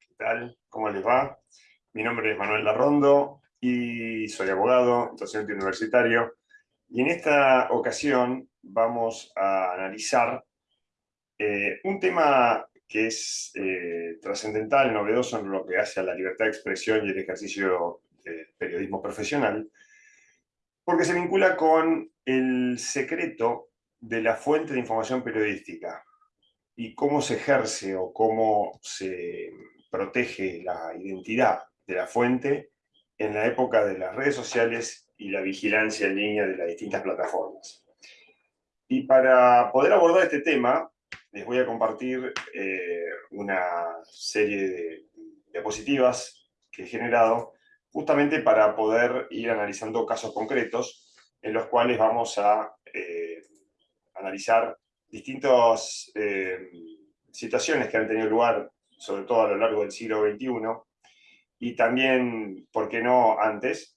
¿qué tal? ¿Cómo les va? Mi nombre es Manuel Larrondo y soy abogado, docente universitario. Y en esta ocasión vamos a analizar eh, un tema que es eh, trascendental, novedoso en lo que hace a la libertad de expresión y el ejercicio del periodismo profesional, porque se vincula con el secreto de la fuente de información periodística y cómo se ejerce o cómo se protege la identidad de la fuente en la época de las redes sociales y la vigilancia en línea de las distintas plataformas. Y para poder abordar este tema, les voy a compartir eh, una serie de diapositivas que he generado justamente para poder ir analizando casos concretos en los cuales vamos a eh, analizar distintas eh, situaciones que han tenido lugar, sobre todo a lo largo del siglo XXI, y también, ¿por qué no, antes?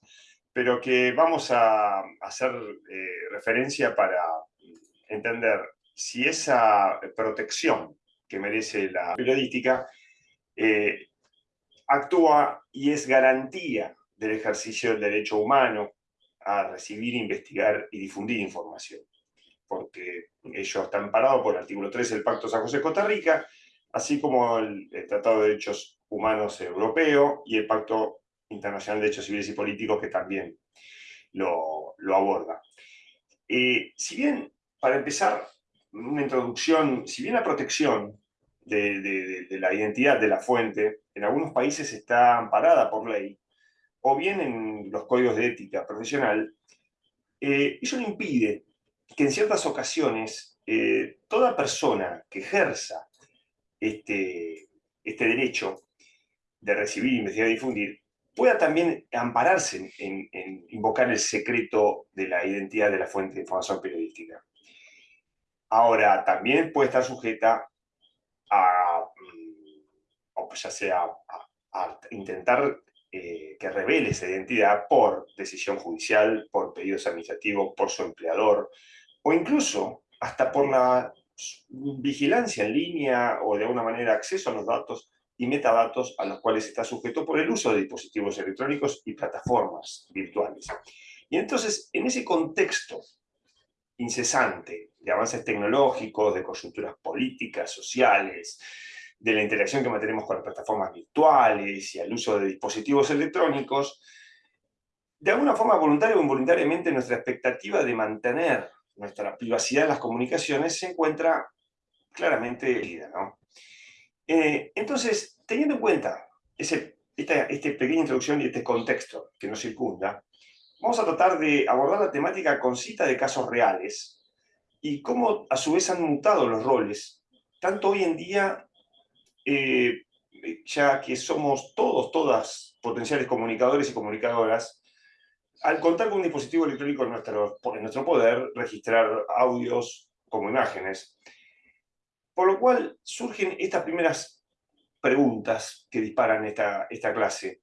Pero que vamos a hacer eh, referencia para entender si esa protección que merece la periodística eh, actúa y es garantía del ejercicio del derecho humano a recibir, investigar y difundir información porque ellos están parados por el artículo 3 del Pacto San José Costa Rica, así como el, Tratado de Derechos Humanos Europeo y el Pacto Internacional de Derechos Civiles y Políticos que también lo, aborda. Eh, si bien, para empezar, una introducción, si bien la protección de, la identidad de la fuente en algunos países está amparada por ley, o bien en los códigos de ética profesional, eh, eso impide que en ciertas ocasiones eh, toda persona que ejerza este, este derecho de recibir, investigar y difundir, pueda también ampararse en, invocar el secreto de la identidad de la fuente de información periodística. Ahora, también puede estar sujeta a, mm, ya sea intentar eh, que revele esa identidad por decisión judicial, por pedidos administrativos, por su empleador, o incluso hasta por la vigilancia en línea o de alguna manera acceso a los datos y metadatos a los cuales está sujeto por el uso de dispositivos electrónicos y plataformas virtuales. Y entonces, en ese contexto incesante de avances tecnológicos, de coyunturas políticas, sociales, de la interacción que mantenemos con las plataformas virtuales y al uso de dispositivos electrónicos, de alguna forma voluntaria o involuntariamente nuestra expectativa de mantener nuestra privacidad en las comunicaciones se encuentra claramente herida. ¿no? Eh, entonces, teniendo en cuenta ese, esta, esta, pequeña introducción y este contexto que nos circunda, vamos a tratar de abordar la temática con cita de casos reales y cómo a su vez han mutado los roles, tanto hoy en día, eh, ya que somos todos, todas potenciales comunicadores y comunicadoras, al contar con un dispositivo electrónico en nuestro, poder, registrar audios como imágenes. Por lo cual surgen estas primeras preguntas que disparan esta, esta clase.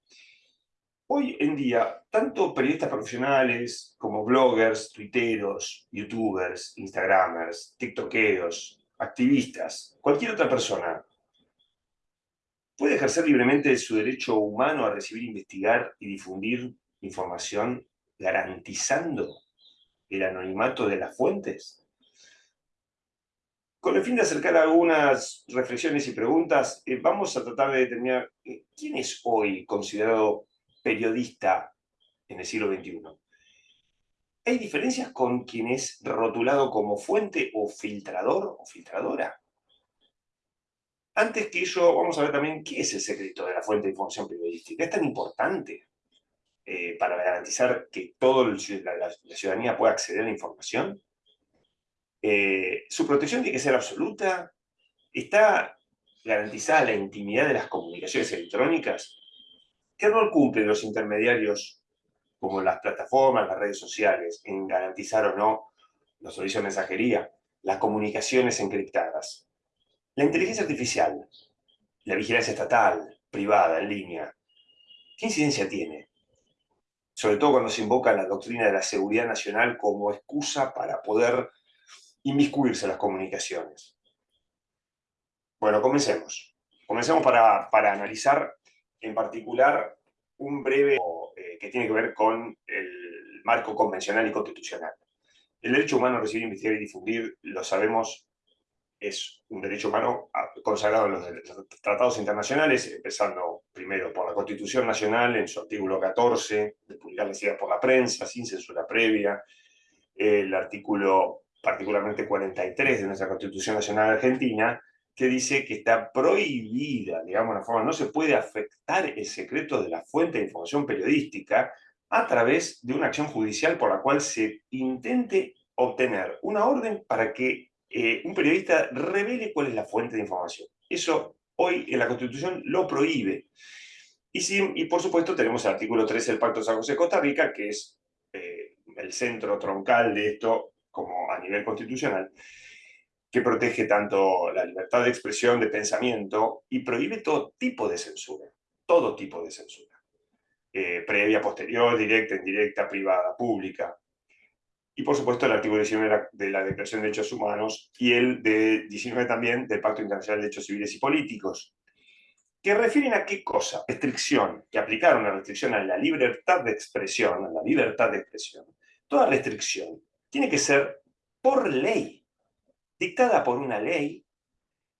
Hoy en día, tanto periodistas profesionales como bloggers, tuiteros, youtubers, instagramers, tiktokeros, activistas, cualquier otra persona, puede ejercer libremente su derecho humano a recibir, investigar y difundir información garantizando el anonimato de las fuentes? Con el fin de acercar algunas reflexiones y preguntas, eh, vamos a tratar de determinar eh, quién es hoy considerado periodista en el siglo XXI. ¿Hay diferencias con quien es rotulado como fuente o filtrador o filtradora? Antes que ello, vamos a ver también qué es el secreto de la fuente de información periodística. ¿Es tan importante? Eh, para garantizar que toda la, ciudadanía pueda acceder a la información. Eh, su protección tiene que ser absoluta. ¿Está garantizada la intimidad de las comunicaciones electrónicas? ¿Qué rol cumplen los intermediarios como las plataformas, las redes sociales, en garantizar o no los servicios de mensajería, las comunicaciones encriptadas? La inteligencia artificial, la vigilancia estatal, privada, en línea, ¿qué incidencia tiene? Sobre todo cuando se invoca la doctrina de la seguridad nacional como excusa para poder inmiscuirse en las comunicaciones. Bueno, comencemos. comencemos para, para analizar en particular un breve eh, que tiene que ver con el marco convencional y constitucional. El derecho humano a recibir, investigar y difundir, lo sabemos, es un derecho humano consagrado en los tratados internacionales, empezando primero por la Constitución Nacional en su artículo 14, de publicar las ideas por la prensa, sin censura previa, el artículo particularmente 43 de nuestra Constitución Nacional Argentina, que dice que está prohibida, digamos la forma, no se puede afectar el secreto de la fuente de información periodística a través de una acción judicial por la cual se intente obtener una orden para que eh, un periodista revele cuál es la fuente de información. Eso hoy en la Constitución lo prohíbe. Y, y por supuesto tenemos el artículo 13 del Pacto de San José de Costa Rica, que es eh, el centro troncal de esto como a nivel constitucional, que protege tanto la libertad de expresión, de pensamiento, y prohíbe todo tipo de censura, todo tipo de censura. Eh, previa, posterior, directa, indirecta, privada, pública y por supuesto el artículo 19 de la, Declaración de Derechos Humanos y el de 19 también del Pacto Internacional de Derechos Civiles y Políticos, que refieren a qué cosa? Restricción, que aplicar una restricción a la libertad de expresión, a la libertad de expresión. Toda restricción tiene que ser por ley, dictada por una ley,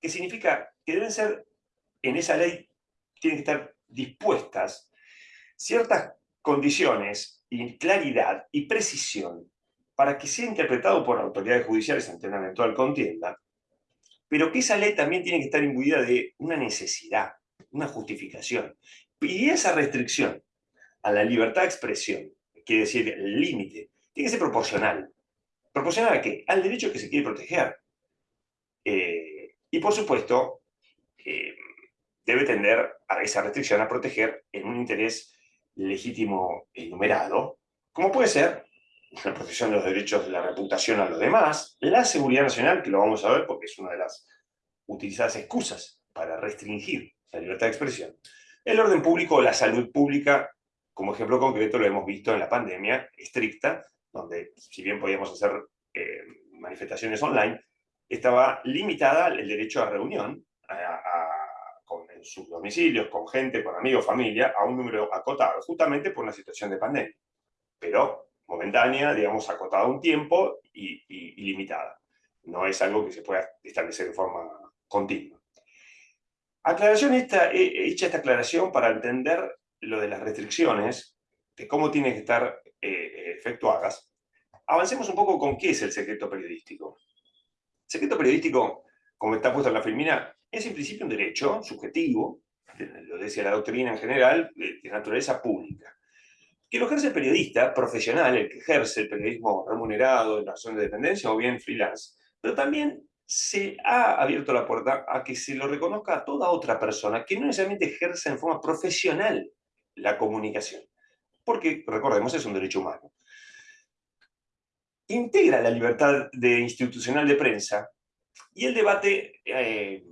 que significa que deben ser, en esa ley, tienen que estar dispuestas ciertas condiciones y claridad y precisión para que sea interpretado por autoridades judiciales ante una eventual contienda, pero que esa ley también tiene que estar imbuida de una necesidad, una justificación. Y esa restricción a la libertad de expresión, quiere decir el límite, tiene que ser proporcional. ¿Proporcional a qué? Al derecho que se quiere proteger. Eh, y por supuesto, eh, debe tender a esa restricción a proteger en un interés legítimo enumerado, como puede ser la protección de los derechos de la reputación a los demás, la seguridad nacional, que lo vamos a ver porque es una de las utilizadas excusas para restringir la libertad de expresión, el orden público, la salud pública, como ejemplo concreto lo hemos visto en la pandemia estricta, donde si bien podíamos hacer eh, manifestaciones online, estaba limitada el derecho a reunión en sus domicilios, con gente, con amigos, familia, a un número acotado, justamente por una situación de pandemia. Pero momentánea, digamos, acotada a un tiempo y, limitada. No es algo que se pueda establecer de forma continua. Aclaración esta, he hecha esta aclaración para entender lo de las restricciones, de cómo tienen que estar eh, efectuadas. Avancemos un poco con qué es el secreto periodístico. El secreto periodístico, como está puesto en la filmina, es en principio un derecho subjetivo, lo decía la doctrina en general, de naturaleza pública que lo ejerce el periodista profesional, el que ejerce el periodismo remunerado en razón de dependencia o bien freelance, pero también se ha abierto la puerta a que se lo reconozca a toda otra persona que no necesariamente ejerce en forma profesional la comunicación. Porque, recordemos, es un derecho humano. Integra la libertad de institucional de prensa y el debate eh,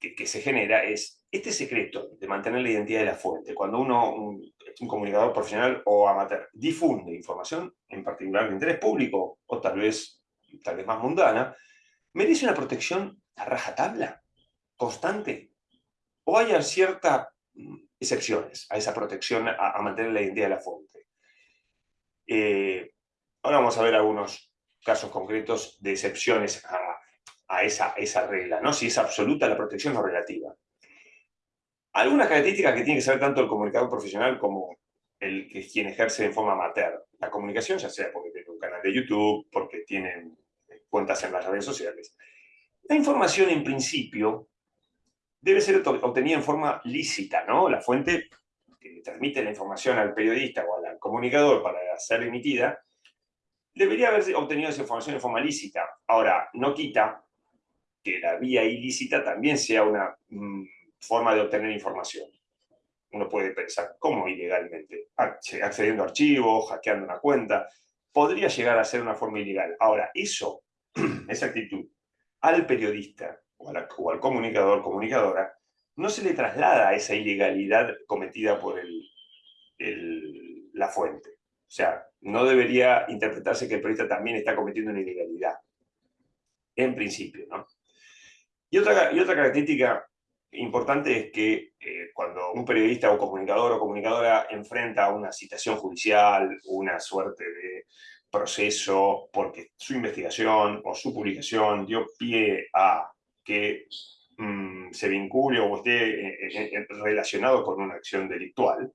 que, se genera es este secreto de mantener la identidad de la fuente. Cuando uno, un comunicador profesional o amateur, difunde información, en particular de interés público, o tal vez, tal vez más mundana, ¿merece una protección a rajatabla, constante? ¿O hay ciertas mm, excepciones a esa protección a, mantener la identidad de la fuente? Eh, ahora vamos a ver algunos casos concretos de excepciones a, esa, esa regla, ¿no? si es absoluta la protección o relativa. Algunas características que tiene que saber tanto el comunicador profesional como el que quien ejerce en forma amateur la comunicación, ya sea porque tiene un canal de YouTube, porque tienen cuentas en las redes sociales. La información, en principio, debe ser obtenida en forma lícita, ¿no? La fuente que transmite la información al periodista o al comunicador para ser emitida, debería haber obtenido esa información en forma lícita. Ahora, no quita que la vía ilícita también sea una mm, forma de obtener información. Uno puede pensar, ¿cómo ilegalmente? Accediendo a archivos, hackeando una cuenta. Podría llegar a ser una forma ilegal. Ahora, eso, esa actitud, al periodista o, al comunicador, comunicadora, no se le traslada a esa ilegalidad cometida por el, la fuente. O sea, no debería interpretarse que el periodista también está cometiendo una ilegalidad. En principio, ¿no? Y otra, y otra característica importante es que eh, cuando un periodista o comunicador o comunicadora enfrenta una citación judicial, una suerte de proceso, porque su investigación o su publicación dio pie a que mm, se vincule o esté eh, eh, relacionado con una acción delictual,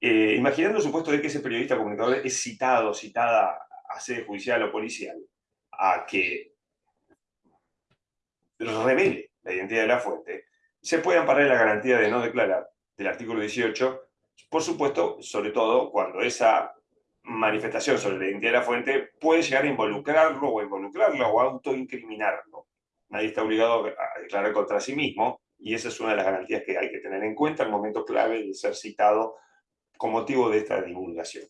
imaginando el supuesto de que ese periodista o comunicador es citado, citada a sede judicial o policial, a que revele la identidad de la fuente, se puede amparar la garantía de no declarar del artículo 18, por supuesto, sobre todo cuando esa manifestación sobre la identidad de la fuente puede llegar a involucrarlo o involucrarlo o autoincriminarlo. Nadie está obligado a declarar contra sí mismo y esa es una de las garantías que hay que tener en cuenta en el momento clave de ser citado con motivo de esta divulgación.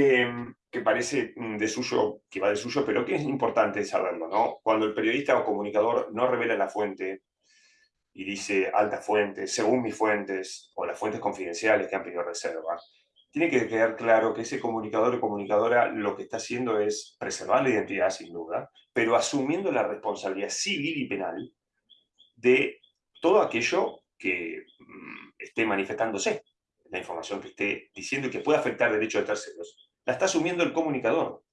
Em, que parece mm, de suyo, que va de suyo, pero que es importante saberlo, ¿no? Cuando el periodista o comunicador no revela la fuente y dice alta fuente, según mis fuentes, o las fuentes confidenciales que han pedido reserva, tiene que quedar claro que ese comunicador o comunicadora lo que está haciendo es preservar la identidad, sin duda, pero asumiendo la responsabilidad civil y penal de todo aquello que mm, esté manifestándose, la información que esté diciendo y que pueda afectar derechos de terceros la está asumiendo el comunicador,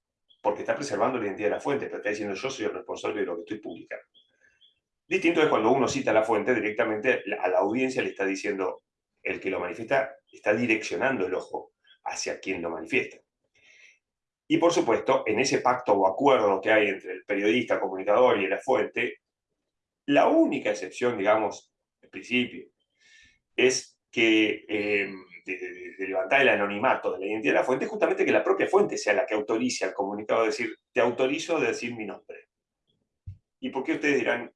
porque está preservando la identidad de la fuente, pero está diciendo yo soy el responsable de lo que estoy publicando. Distinto es cuando uno cita la fuente, directamente a la audiencia le está diciendo, el que lo manifiesta está direccionando el ojo hacia quien lo manifiesta. Y por supuesto, en ese pacto o acuerdo que hay entre el periodista, comunicador y la fuente, la única excepción, digamos, en principio, es que eh, de, levantar el anonimato de la identidad de la fuente, es justamente que la propia fuente sea la que autorice al comunicado a decir, te autorizo a decir mi nombre. ¿Y por qué ustedes dirán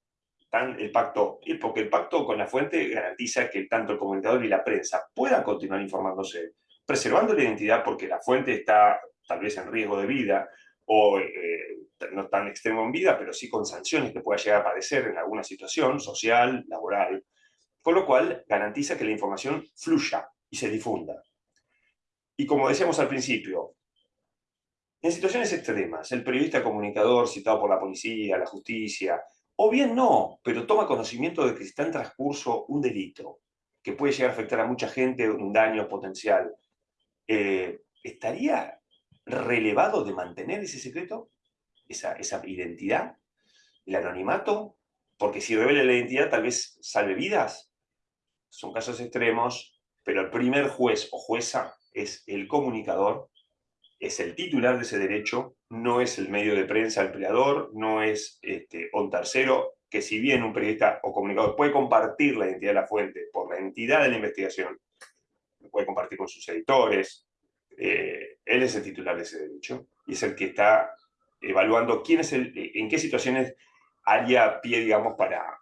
tan el pacto? Y porque el pacto con la fuente garantiza que tanto el comunicador y la prensa puedan continuar informándose, preservando la identidad porque la fuente está tal vez en riesgo de vida, o eh, no tan extremo en vida, pero sí con sanciones que pueda llegar a padecer en alguna situación social, laboral, con lo cual garantiza que la información fluya y se difunda. Y como decíamos al principio, en situaciones extremas, el periodista comunicador citado por la policía, la justicia, o bien no, pero toma conocimiento de que está en transcurso un delito que puede llegar a afectar a mucha gente, un daño potencial, eh, ¿estaría relevado de mantener ese secreto? Esa, esa identidad, el anonimato, porque si revela la identidad tal vez salve vidas. Son casos extremos, pero el primer juez o jueza es el comunicador, es el titular de ese derecho, no es el medio de prensa empleador, no es este, un tercero, que si bien un periodista o comunicador puede compartir la identidad de la fuente por la entidad de la investigación, lo puede compartir con sus editores, eh, él es el titular de ese derecho y es el que está evaluando quién es el, en qué situaciones haría pie, digamos, para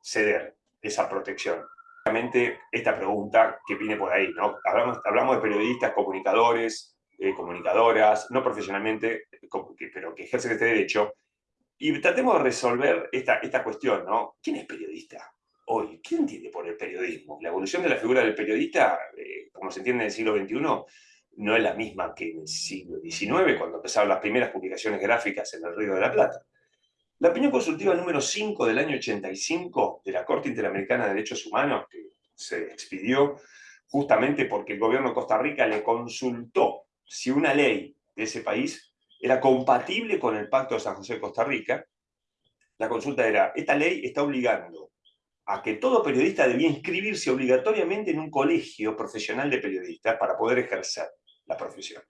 ceder esa protección esta pregunta que viene por ahí, ¿no? Hablamos, hablamos de periodistas, comunicadores, eh, comunicadoras, no profesionalmente, pero que ejercen este derecho, y tratemos de resolver esta, esta cuestión, ¿no? ¿Quién es periodista hoy? ¿Quién entiende por el periodismo? La evolución de la figura del periodista, eh, como se entiende en el siglo XXI, no es la misma que en el siglo XIX, cuando empezaron las primeras publicaciones gráficas en el Río de la Plata. La opinión consultiva número 5 del año 85 de la Corte Interamericana de Derechos Humanos, que se expidió justamente porque el gobierno de Costa Rica le consultó si una ley de ese país era compatible con el Pacto de San José de Costa Rica, la consulta era, esta ley está obligando a que todo periodista debía inscribirse obligatoriamente en un colegio profesional de periodistas para poder ejercer la profesión.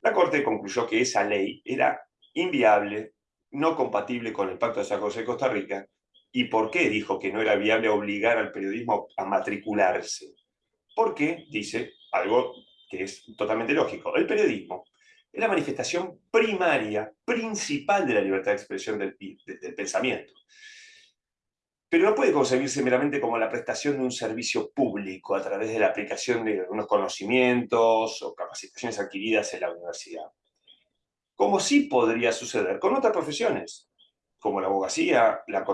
La Corte concluyó que esa ley era inviable, no compatible con el Pacto de San José de Costa Rica. ¿Y por qué dijo que no era viable obligar al periodismo a matricularse? Porque, dice, algo que es totalmente lógico, el periodismo es la manifestación primaria, principal de la libertad de expresión del, del pensamiento. Pero no puede concebirse meramente como la prestación de un servicio público a través de la aplicación de algunos conocimientos o capacitaciones adquiridas en la universidad como sí podría suceder con otras profesiones, como la abogacía, la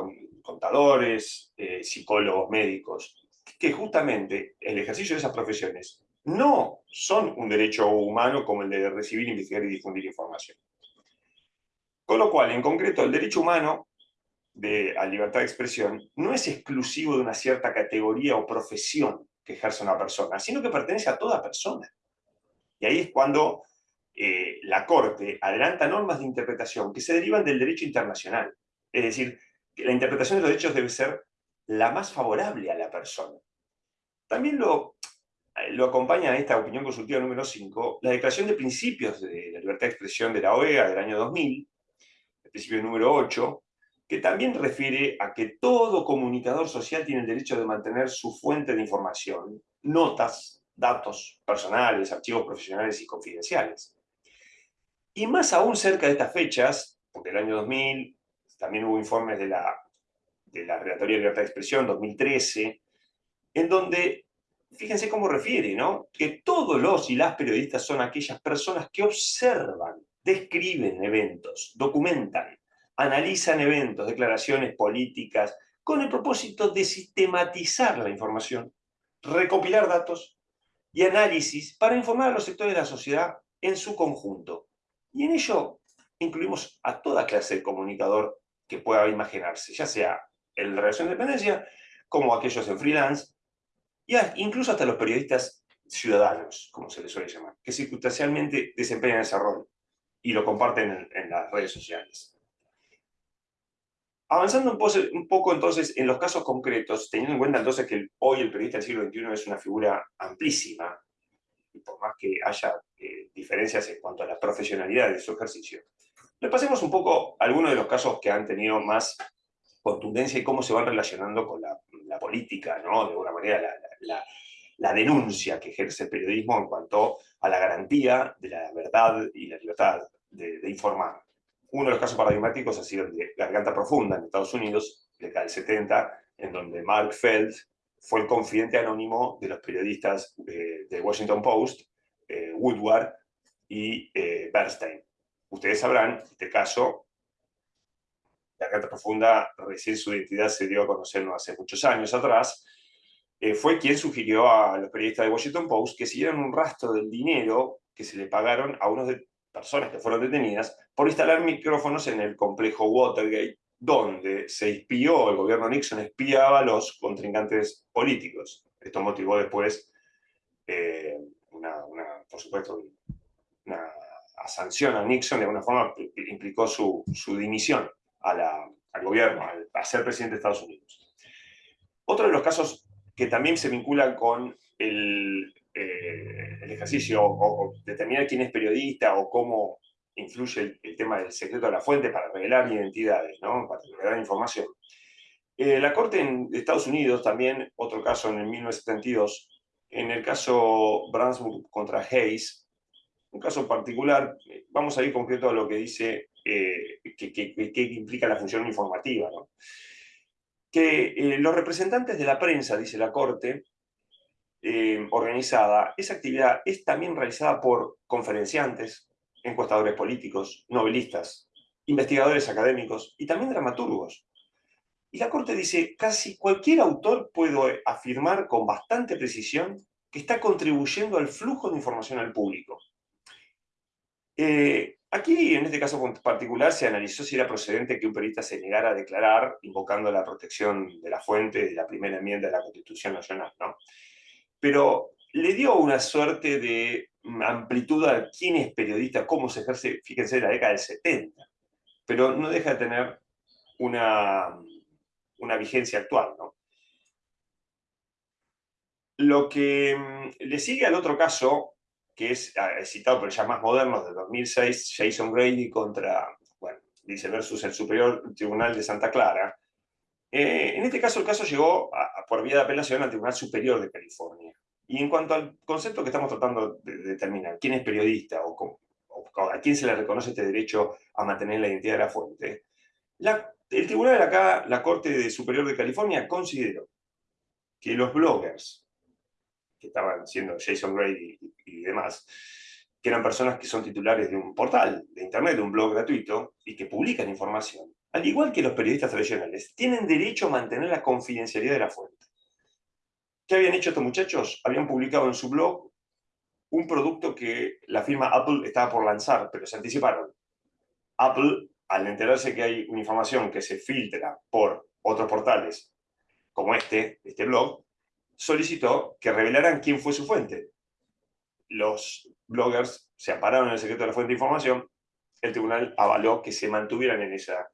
contadores, eh, psicólogos, médicos, que justamente el ejercicio de esas profesiones no son un derecho humano como el de recibir, investigar y difundir información. Con lo cual, en concreto, el derecho humano de la libertad de expresión no es exclusivo de una cierta categoría o profesión que ejerce una persona, sino que pertenece a toda persona. Y ahí es cuando eh, la Corte adelanta normas de interpretación que se derivan del derecho internacional. Es decir, que la interpretación de los derechos debe ser la más favorable a la persona. También lo, lo acompaña a esta opinión consultiva número 5, la Declaración de Principios de la Libertad de Expresión de la OEA del año 2000, el principio número 8, que también refiere a que todo comunicador social tiene el derecho de mantener su fuente de información, notas, datos personales, archivos profesionales y confidenciales. Y más aún cerca de estas fechas, porque el año 2000 también hubo informes de la, de la Relatoría de Libertad de Expresión, 2013, en donde, fíjense cómo refiere, ¿no? Que todos los y las periodistas son aquellas personas que observan, describen eventos, documentan, analizan eventos, declaraciones políticas, con el propósito de sistematizar la información, recopilar datos y análisis para informar a los sectores de la sociedad en su conjunto, y en ello incluimos a toda clase de comunicador que pueda imaginarse, ya sea en relación de dependencia, como aquellos en freelance, y incluso hasta los periodistas ciudadanos, como se les suele llamar, que circunstancialmente desempeñan ese rol y lo comparten en, las redes sociales. Avanzando un, poco entonces en los casos concretos, teniendo en cuenta entonces que hoy el periodista del siglo XXI es una figura amplísima, por más que haya eh, diferencias en cuanto a la profesionalidad de su ejercicio. Repasemos un poco algunos de los casos que han tenido más contundencia y cómo se van relacionando con la, política, ¿no? De alguna manera, la, denuncia que ejerce el periodismo en cuanto a la garantía de la verdad y la libertad de, informar. Uno de los casos paradigmáticos ha sido el de Garganta Profunda en Estados Unidos, de del 70, en donde Mark Feld fue el confidente anónimo de los periodistas de, Washington Post, eh, Woodward y eh, Bernstein. Ustedes sabrán, en este caso, la carta profunda, recién su identidad se dio a conocer no hace muchos años atrás, eh, fue quien sugirió a los periodistas de Washington Post que siguieran un rastro del dinero que se le pagaron a unas personas que fueron detenidas por instalar micrófonos en el complejo Watergate donde se espió, el gobierno Nixon espiaba a los contrincantes políticos. Esto motivó después, eh, una, por supuesto, una, sanción a Nixon, de alguna forma implicó su, dimisión al gobierno, a ser presidente de Estados Unidos. Otro de los casos que también se vinculan con el, eh, ejercicio o, o, determinar quién es periodista o cómo influye el, tema del secreto de la fuente para revelar identidades, ¿no? para revelar información. Eh, la Corte en Estados Unidos, también otro caso en el 1972, en el caso Brandsburg contra Hayes, un caso particular, vamos a ir concreto a lo que dice eh, que, implica la función informativa. Que eh, los representantes de la prensa, dice la Corte, organizada, esa actividad es también realizada por conferenciantes, encuestadores políticos, novelistas, investigadores académicos y también dramaturgos. Y la Corte dice, casi cualquier autor puede afirmar con bastante precisión que está contribuyendo al flujo de información al público. Eh, aquí, en este caso particular, se analizó si era procedente que un periodista se negara a declarar, invocando la protección de la fuente de la primera enmienda de la Constitución Nacional. ¿no? Pero le dio una suerte de amplitud a quién es periodista, cómo se ejerce, fíjense, en la década del 70, pero no deja de tener una, una vigencia actual. ¿no? Lo que mm, le sigue al otro caso, que es ah, citado pero ya más moderno, de 2006, Jason Grady contra, bueno, dice versus el Superior Tribunal de Santa Clara, eh, en este caso el caso llegó por vía de apelación al Tribunal Superior de California. Y en cuanto al concepto que estamos tratando de determinar, quién es periodista o, a quién se le reconoce este derecho a mantener la identidad de la fuente, el tribunal acá, la Corte Superior de California, consideró que los bloggers, que estaban siendo Jason Gray y, demás, que eran personas que son titulares de un portal de internet, de un blog gratuito, y que publican información, al igual que los periodistas tradicionales, tienen derecho a mantener la confidencialidad de la fuente. ¿Qué habían hecho estos muchachos? Habían publicado en su blog un producto que la firma Apple estaba por lanzar, pero se anticiparon. Apple al enterarse que hay una información que se filtra por otros portales, como este, este blog, solicitó que revelaran quién fue su fuente. Los bloggers se ampararon en el secreto de la fuente de información, el tribunal avaló que se mantuvieran en esa,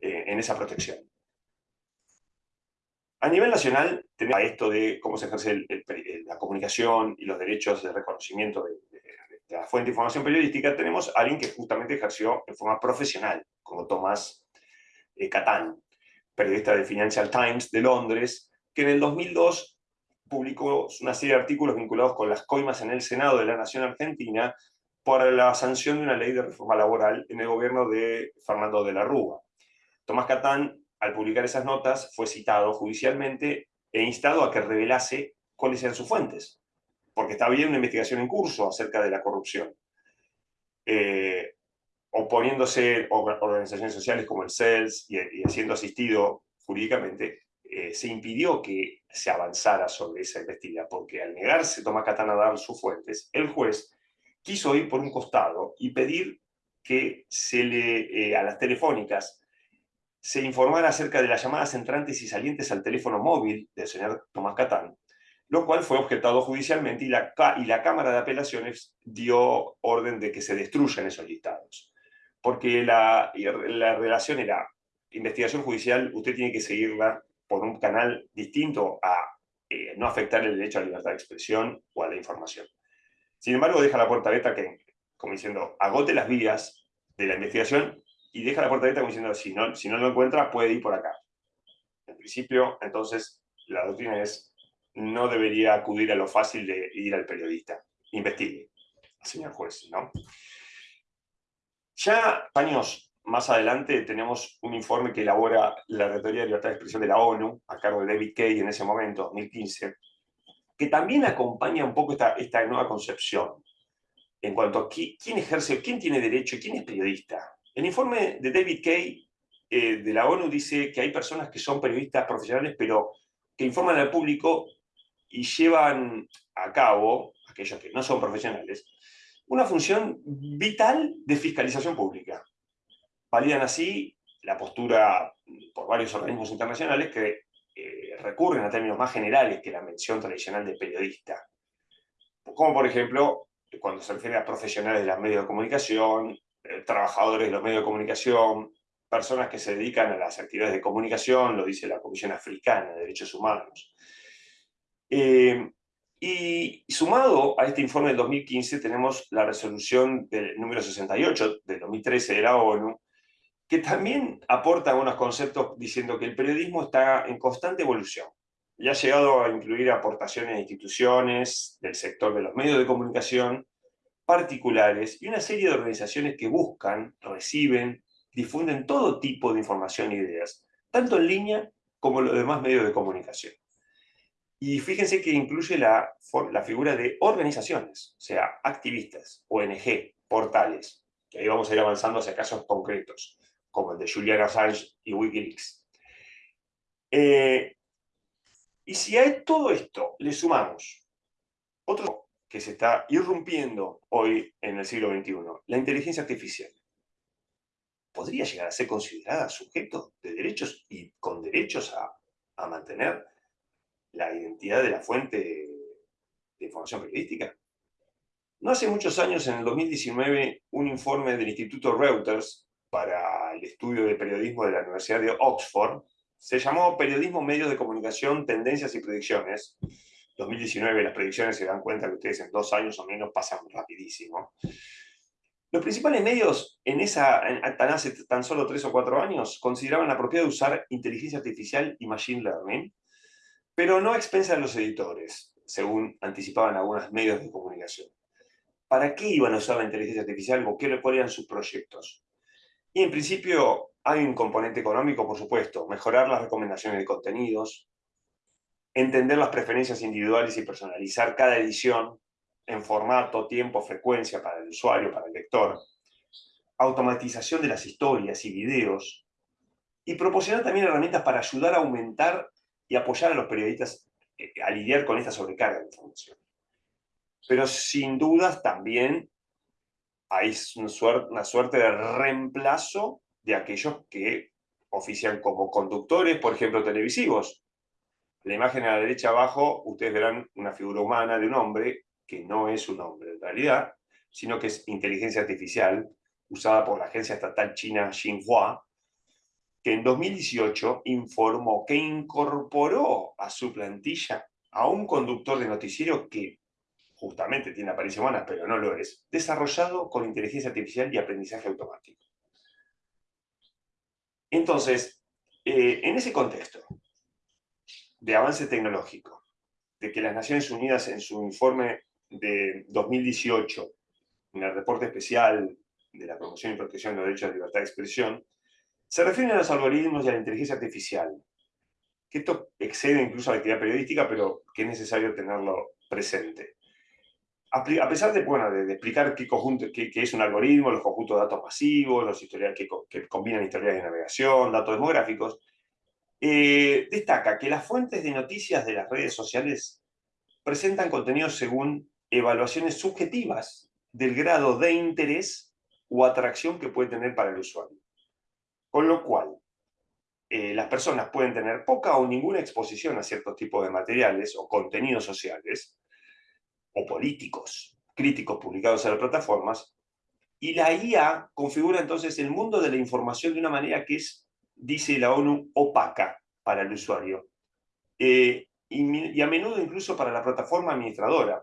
eh, en esa protección. A nivel nacional, tenemos esto de cómo se ejerce la comunicación y los derechos de reconocimiento de, la fuente de información periodística, tenemos a alguien que justamente ejerció en forma profesional, como Tomás eh, Catán, periodista del Financial Times de Londres, que en el 2002 publicó una serie de artículos vinculados con las coimas en el Senado de la Nación Argentina por la sanción de una ley de reforma laboral en el gobierno de Fernando de la Rúa. Tomás Catán al publicar esas notas, fue citado judicialmente e instado a que revelase cuáles eran sus fuentes, porque estaba bien una investigación en curso acerca de la corrupción. Eh, oponiéndose organizaciones sociales como el CELS y, y siendo asistido jurídicamente, eh, se impidió que se avanzara sobre esa investigación, porque al negarse Tomás Catán a dar sus fuentes, el juez quiso ir por un costado y pedir que se le, eh, a las telefónicas se informara acerca de las llamadas entrantes y salientes al teléfono móvil del señor Tomás Catán, lo cual fue objetado judicialmente y la, y la Cámara de Apelaciones dio orden de que se destruyan esos listados. Porque la, la relación era, investigación judicial, usted tiene que seguirla por un canal distinto a eh, no afectar el derecho a la libertad de expresión o a la información. Sin embargo, deja la puerta abierta que, como diciendo, agote las vías de la investigación y deja la puerta abierta como diciendo, si no, si no lo encuentra, puede ir por acá. En principio, entonces, la doctrina es, no debería acudir a lo fácil de ir al periodista. Investigue, señor juez, ¿no? Ya años más adelante tenemos un informe que elabora la Rectoría de Libertad de Expresión de la ONU, a cargo de David Kay en ese momento, 2015, que también acompaña un poco esta, esta nueva concepción en cuanto a quién ejerce, quién tiene derecho y quién es periodista. El informe de David Kay eh, de la ONU dice que hay personas que son periodistas profesionales, pero que informan al público y llevan a cabo, aquellos que no son profesionales, una función vital de fiscalización pública. Validan así la postura por varios organismos internacionales que eh, recurren a términos más generales que la mención tradicional de periodista. Como por ejemplo, cuando se refiere a profesionales de los medios de comunicación, eh, trabajadores de los medios de comunicación, personas que se dedican a las actividades de comunicación, lo dice la Comisión Africana de Derechos Humanos. Eh, y sumado a este informe del 2015 tenemos la resolución del número 68 del 2013 de la ONU, que también aporta unos conceptos diciendo que el periodismo está en constante evolución y ha llegado a incluir aportaciones de instituciones, del sector de los medios de comunicación, particulares y una serie de organizaciones que buscan, reciben, difunden todo tipo de información e ideas, tanto en línea como en los demás medios de comunicación. Y fíjense que incluye la, la figura de organizaciones, o sea, activistas, ONG, portales, que ahí vamos a ir avanzando hacia casos concretos, como el de Julian Assange y Wikileaks. Eh, y si a todo esto le sumamos otro que se está irrumpiendo hoy en el siglo XXI, la inteligencia artificial, podría llegar a ser considerada sujeto de derechos y con derechos a, mantener la identidad de la fuente de información periodística. No hace muchos años, en el 2019, un informe del Instituto Reuters para el estudio de periodismo de la Universidad de Oxford se llamó Periodismo, Medios de Comunicación, Tendencias y Predicciones, 2019 las predicciones se dan cuenta que ustedes en dos años o menos pasan rapidísimo. Los principales medios en esa, tan hace tan solo tres o cuatro años, consideraban apropiado usar inteligencia artificial y machine learning, pero no a expensas de los editores, según anticipaban algunos medios de comunicación. ¿Para qué iban a usar la inteligencia artificial o cuáles eran sus proyectos? Y en principio hay un componente económico, por supuesto, mejorar las recomendaciones de contenidos, entender las preferencias individuales y personalizar cada edición en formato, tiempo, frecuencia para el usuario, para el lector, automatización de las historias y videos, y proporcionar también herramientas para ayudar a aumentar y apoyar a los periodistas eh, a lidiar con esta sobrecarga de información. Pero sin dudas también hay una suerte de reemplazo de aquellos que ofician como conductores, por ejemplo, televisivos. La imagen a la derecha abajo, ustedes verán una figura humana de un hombre, que no es un hombre en realidad, sino que es inteligencia artificial, usada por la agencia estatal china Xinhua, que en 2018 informó que incorporó a su plantilla a un conductor de noticiero que justamente tiene apariencia humana, pero no lo es, desarrollado con inteligencia artificial y aprendizaje automático. Entonces, eh, en ese contexto de avance tecnológico, de que las Naciones Unidas en su informe de 2018, en el reporte especial de la promoción y protección de los derechos de libertad de expresión, se refieren a los algoritmos y a la inteligencia artificial, que esto excede incluso a la actividad periodística, pero que es necesario tenerlo presente. A pesar de, bueno, de, explicar qué, conjunto, qué, es un algoritmo, los conjuntos de datos masivos, los historiales que, combinan historiales de navegación, datos demográficos, eh, destaca que las fuentes de noticias de las redes sociales presentan contenidos según evaluaciones subjetivas del grado de interés o atracción que puede tener para el usuario. Con lo cual, eh, las personas pueden tener poca o ninguna exposición a ciertos tipos de materiales o contenidos sociales o políticos, críticos publicados en las plataformas, y la IA configura entonces el mundo de la información de una manera que es, dice la ONU, opaca para el usuario. Eh, y, a menudo incluso para la plataforma administradora.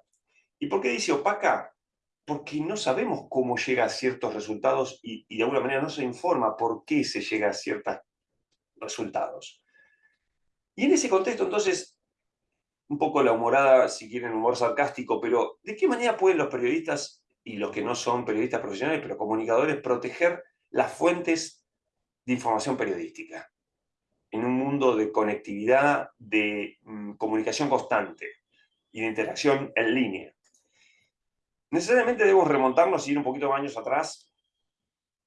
¿Y por qué dice opaca? Porque no sabemos cómo llega a ciertos resultados y, de alguna manera no se informa por qué se llega a ciertos resultados. Y en ese contexto, entonces, un poco la humorada, si quieren, humor sarcástico, pero ¿de qué manera pueden los periodistas y los que no son periodistas profesionales, pero comunicadores, proteger las fuentes de información periodística? En un mundo de conectividad, de mm, comunicación constante y de interacción en línea. Necesariamente debemos remontarnos y ir un poquito de años atrás,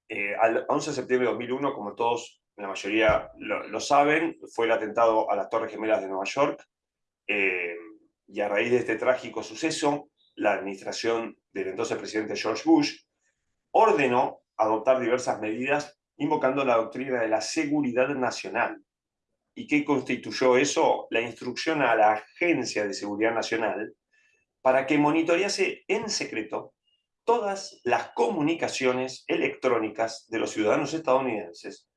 eh, al 11 de septiembre de 2001, como todos, la mayoría lo saben, fue el atentado a las Torres Gemelas de Nueva York, eh, y a raíz de este trágico suceso, la administración del entonces presidente George Bush ordenó adoptar diversas medidas invocando la doctrina de la seguridad nacional. ¿Y qué constituyó eso? La instrucción a la Agencia de Seguridad Nacional para que monitorease en secreto todas las comunicaciones electrónicas de los ciudadanos estadounidenses,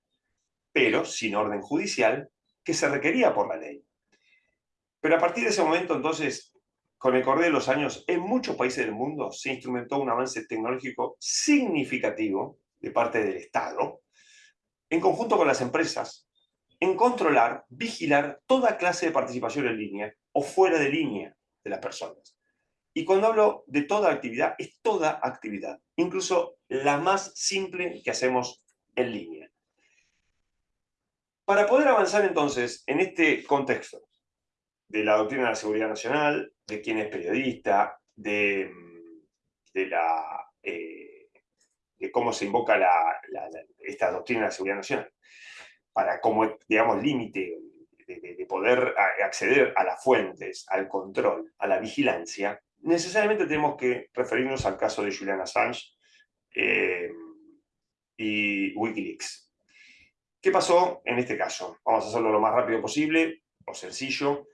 pero sin orden judicial, que se requería por la ley. Pero a partir de ese momento, entonces, con el correr de los años, en muchos países del mundo se instrumentó un avance tecnológico significativo de parte del Estado, en conjunto con las empresas, en controlar, vigilar toda clase de participación en línea o fuera de línea de las personas. Y cuando hablo de toda actividad, es toda actividad, incluso la más simple que hacemos en línea. Para poder avanzar entonces en este contexto, de la doctrina de la seguridad nacional, de quién es periodista, de, la, eh, cómo se invoca esta doctrina de la seguridad nacional, para como, digamos, límite de, poder acceder a las fuentes, al control, a la vigilancia, necesariamente tenemos que referirnos al caso de Julian Assange eh, y Wikileaks. ¿Qué pasó en este caso? Vamos a hacerlo lo más rápido posible, o sencillo.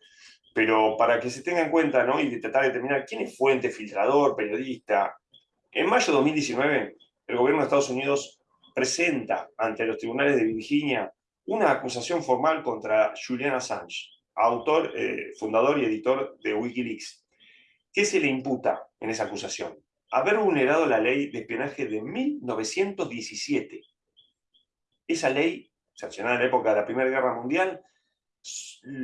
Pero para que se tenga en cuenta ¿no? y tratar de determinar quién es fuente, filtrador, periodista, en mayo de 2019 el gobierno de Estados Unidos presenta ante los tribunales de Virginia una acusación formal contra Julian Assange, autor, eh, fundador y editor de Wikileaks. ¿Qué se le imputa en esa acusación? Haber vulnerado la ley de espionaje de 1917. Esa ley, sancionada en la época de la Primera Guerra Mundial,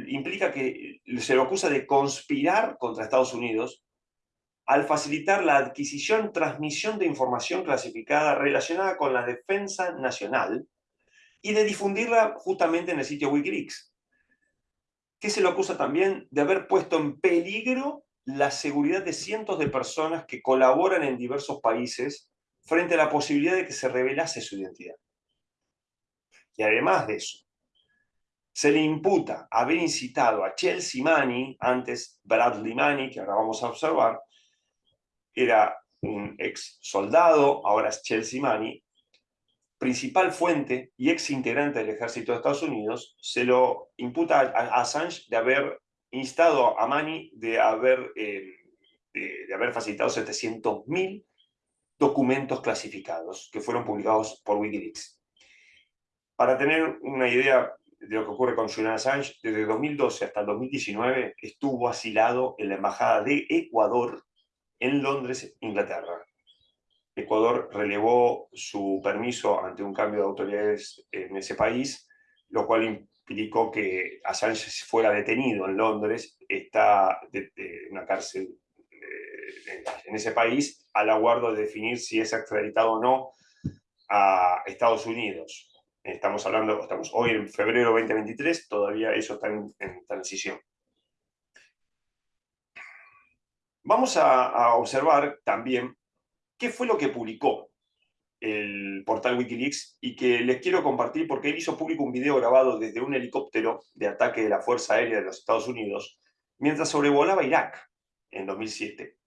implica que se lo acusa de conspirar contra Estados Unidos al facilitar la adquisición, transmisión de información clasificada relacionada con la defensa nacional y de difundirla justamente en el sitio Wikileaks. Que se lo acusa también de haber puesto en peligro la seguridad de cientos de personas que colaboran en diversos países frente a la posibilidad de que se revelase su identidad. Y además de eso, se le imputa haber incitado a Chelsea Manning, antes Bradley Manning, que ahora vamos a observar, era un ex soldado, ahora es Chelsea Manning, principal fuente y ex integrante del ejército de Estados Unidos, se lo imputa a Assange de haber instado a Mani de haber, eh, de, haber facilitado 700.000 documentos clasificados que fueron publicados por Wikileaks. Para tener una idea de lo que ocurre con Julian Assange, desde 2012 hasta el 2019 estuvo asilado en la Embajada de Ecuador en Londres, Inglaterra. Ecuador relevó su permiso ante un cambio de autoridades en ese país, lo cual implicó que Assange fuera detenido en Londres, está en una cárcel eh, en ese país, al aguardo de definir si es extraditado o no a Estados Unidos. Estamos hablando, estamos hoy en febrero 2023, todavía eso está en, transición. Vamos a, observar también qué fue lo que publicó el portal Wikileaks y que les quiero compartir porque él hizo público un video grabado desde un helicóptero de ataque de la Fuerza Aérea de los Estados Unidos mientras sobrevolaba Irak en 2007.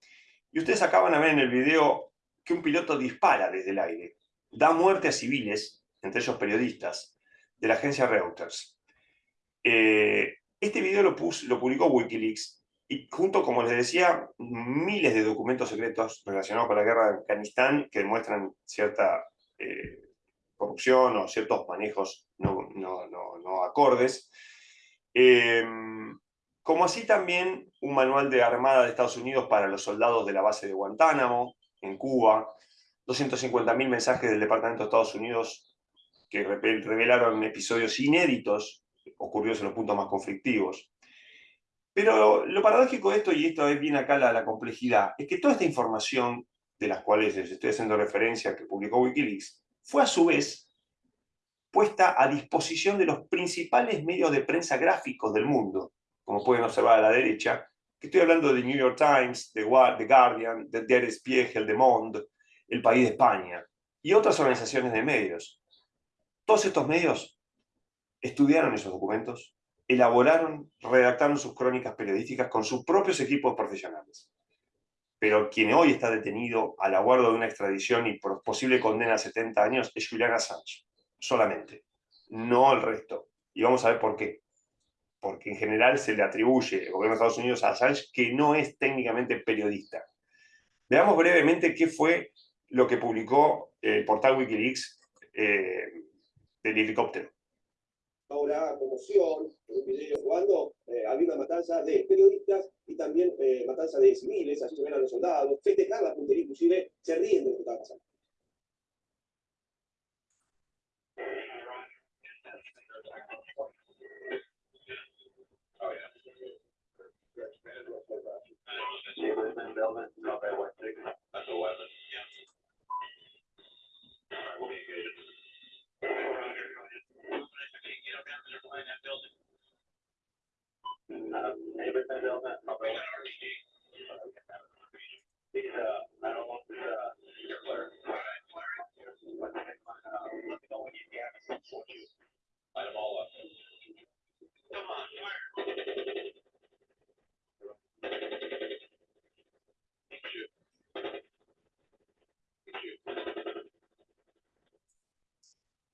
Y ustedes acaban de ver en el video que un piloto dispara desde el aire, da muerte a civiles entre ellos periodistas, de la agencia Reuters. Eh, este video lo, lo publicó Wikileaks y junto, como les decía, miles de documentos secretos relacionados con la guerra de Afganistán que demuestran cierta eh, corrupción o ciertos manejos no, no, acordes. Em, como así también un manual de armada de Estados Unidos para los soldados de la base de Guantánamo, en Cuba, 250.000 mensajes del Departamento de Estados Unidos que revelaron episodios inéditos ocurridos en los puntos más conflictivos. Pero lo paradójico de esto, y esto es bien acá la, la complejidad, es que toda esta información de las cuales les estoy haciendo referencia que publicó Wikileaks, fue a su vez puesta a disposición de los principales medios de prensa gráficos del mundo, como pueden observar a la derecha, que estoy hablando de New York Times, The Guardian, de Der Spiegel, de Monde, El País de España, y otras organizaciones de medios. Todos estos medios estudiaron esos documentos, elaboraron, redactaron sus crónicas periodísticas con sus propios equipos profesionales. Pero quien hoy está detenido al aguardo de una extradición y por posible condena a 70 años es Julian Assange, solamente, no el resto. Y vamos a ver por qué. Porque en general se le atribuye el gobierno de Estados Unidos a Assange que no es técnicamente periodista. Veamos brevemente qué fue lo que publicó el portal Wikileaks eh, del helicóptero. Ahora, conmoción, un video cuando eh, había una matanza de periodistas y también eh, matanza de civiles, así se ven a los soldados, festejar la puntería, inclusive se ríen de lo que está pasando.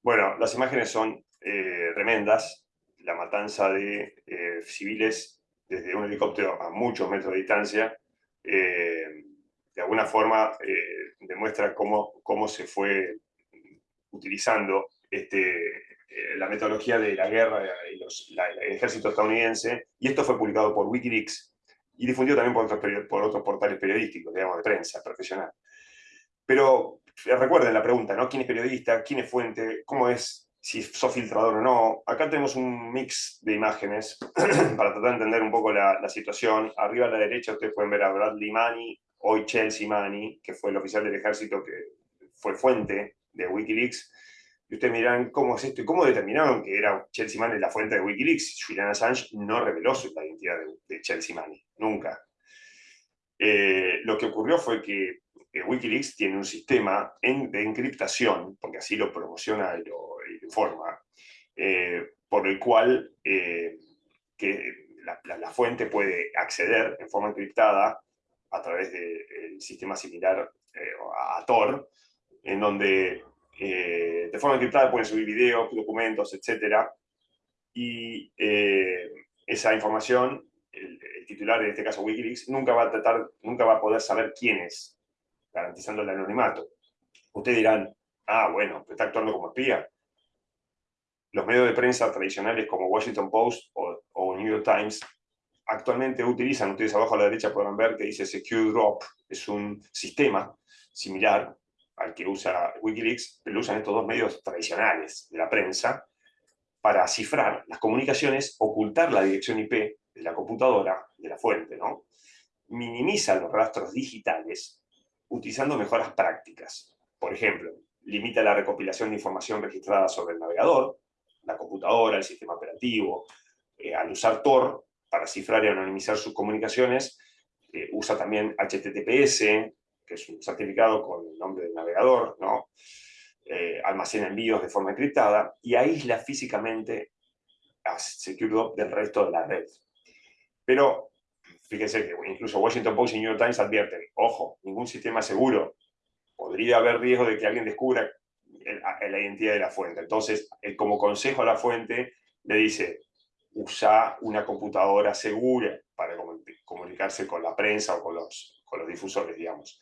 Bueno, las imágenes son eh, tremendas. Matanza de eh, civiles desde un helicóptero a muchos metros de distancia, eh, de alguna forma demuestra cómo, cómo se fue utilizando este, la metodología de la guerra y el ejército estadounidense, y esto fue publicado por Wikileaks y difundido también por otros, por otros portales periodísticos, digamos, de prensa profesional. Pero recuerden la pregunta, ¿no? ¿Quién es periodista? ¿Quién es fuente? ¿Cómo es? Si sos filtrador o no. Acá tenemos un mix de imágenes para tratar de entender un poco la, situación. Arriba a la derecha ustedes pueden ver a Bradley Manny, hoy Chelsea Manny, que fue el oficial del ejército que fue fuente de Wikileaks. Y ustedes miran cómo es esto y cómo determinaron que era Chelsea Manny la fuente de Wikileaks. Julian Assange no reveló su identidad de, Chelsea Manny, nunca. Eh, lo que ocurrió fue que Wikileaks tiene un sistema de encriptación, porque así lo promociona y lo, informa, eh, por el cual eh, que la, fuente puede acceder en forma encriptada a través del sistema similar eh, a Tor, en donde eh, de forma encriptada pueden subir videos, documentos, etc. Y eh, esa información, el, titular, en este caso Wikileaks, nunca va a tratar, nunca va a poder saber quién es, garantizando el anonimato. Ustedes dirán, ah, bueno, está actuando como espía. Los medios de prensa tradicionales como Washington Post o, New York Times actualmente utilizan, ustedes abajo a la derecha podrán ver que dice Secure Drop, es un sistema similar al que usa Wikileaks, pero lo usan estos dos medios tradicionales de la prensa para cifrar las comunicaciones, ocultar la dirección IP de la computadora, de la fuente, ¿no? Minimiza los rastros digitales utilizando mejoras prácticas. Por ejemplo, limita la recopilación de información registrada sobre el navegador, la computadora, el sistema operativo. Eh, al usar Tor para cifrar y anonimizar sus comunicaciones, eh, usa también HTTPS, que es un certificado con el nombre del navegador, ¿no? Eh, almacena envíos de forma encriptada y aísla físicamente a SecureDop del resto de la red. Pero fíjense que incluso Washington Post y New York Times advierten, ojo, ningún sistema seguro. Podría haber riesgo de que alguien descubra la identidad de la fuente. Entonces, como consejo a la fuente, le dice, usa una computadora segura para comunicarse con la prensa o con los, con los difusores, digamos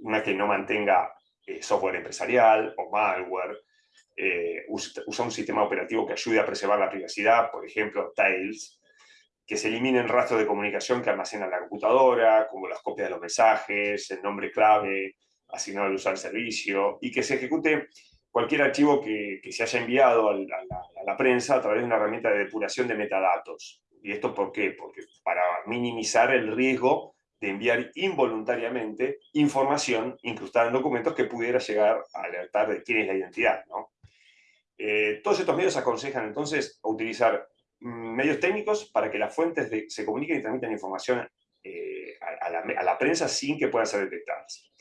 una que no mantenga eh, software empresarial o malware, eh, usa, un sistema operativo que ayude a preservar la privacidad, por ejemplo, Tails, que se eliminen rastros de comunicación que almacena la computadora, como las copias de los mensajes, el nombre clave asignado al usuario del servicio, y que se ejecute cualquier archivo que, se haya enviado a la, prensa a través de una herramienta de depuración de metadatos. ¿Y esto por qué? Porque para minimizar el riesgo de enviar involuntariamente información incrustada en documentos que pudiera llegar a alertar de quién es la identidad. Eh, todos estos medios aconsejan entonces utilizar mm, medios técnicos para que las fuentes se comuniquen y transmitan información eh, a, la, prensa sin que puedan ser detectadas.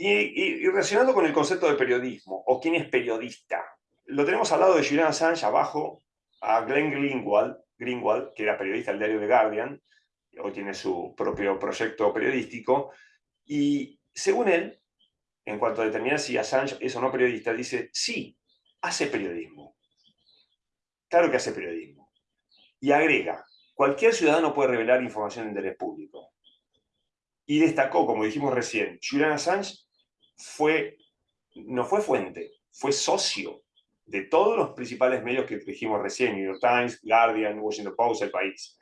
Y, relacionado con el concepto de periodismo, o quién es periodista, lo tenemos al lado de Julian Assange, abajo, a Glenn Greenwald, Greenwald, que era periodista del diario The Guardian, hoy tiene su propio proyecto periodístico, y según él, en cuanto a determinar si Assange es o no periodista, dice, sí, hace periodismo. Claro que hace periodismo. Y agrega, cualquier ciudadano puede revelar información de interés público. Y destacó, como dijimos recién, Julian Assange fue, no fue fuente, fue socio de todos los principales medios que dijimos recién, New York Times, Guardian, Washington Post, El País.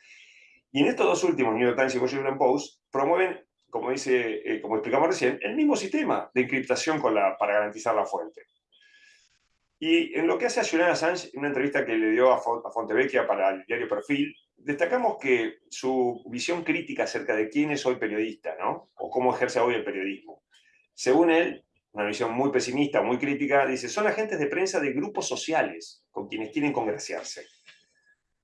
Y en estos dos últimos, New York Times y Washington Post, promueven, como, dice, eh, como explicamos recién, el mismo sistema de encriptación para garantizar la fuente. Y en lo que hace a Julian Assange, en una entrevista que le dio a, Fontevecchia para el diario Perfil, destacamos que su visión crítica acerca de quién es hoy periodista, ¿no? O cómo ejerce hoy el periodismo. Según él, una visión muy pesimista, muy crítica, dice, son agentes de prensa de grupos sociales con quienes quieren congraciarse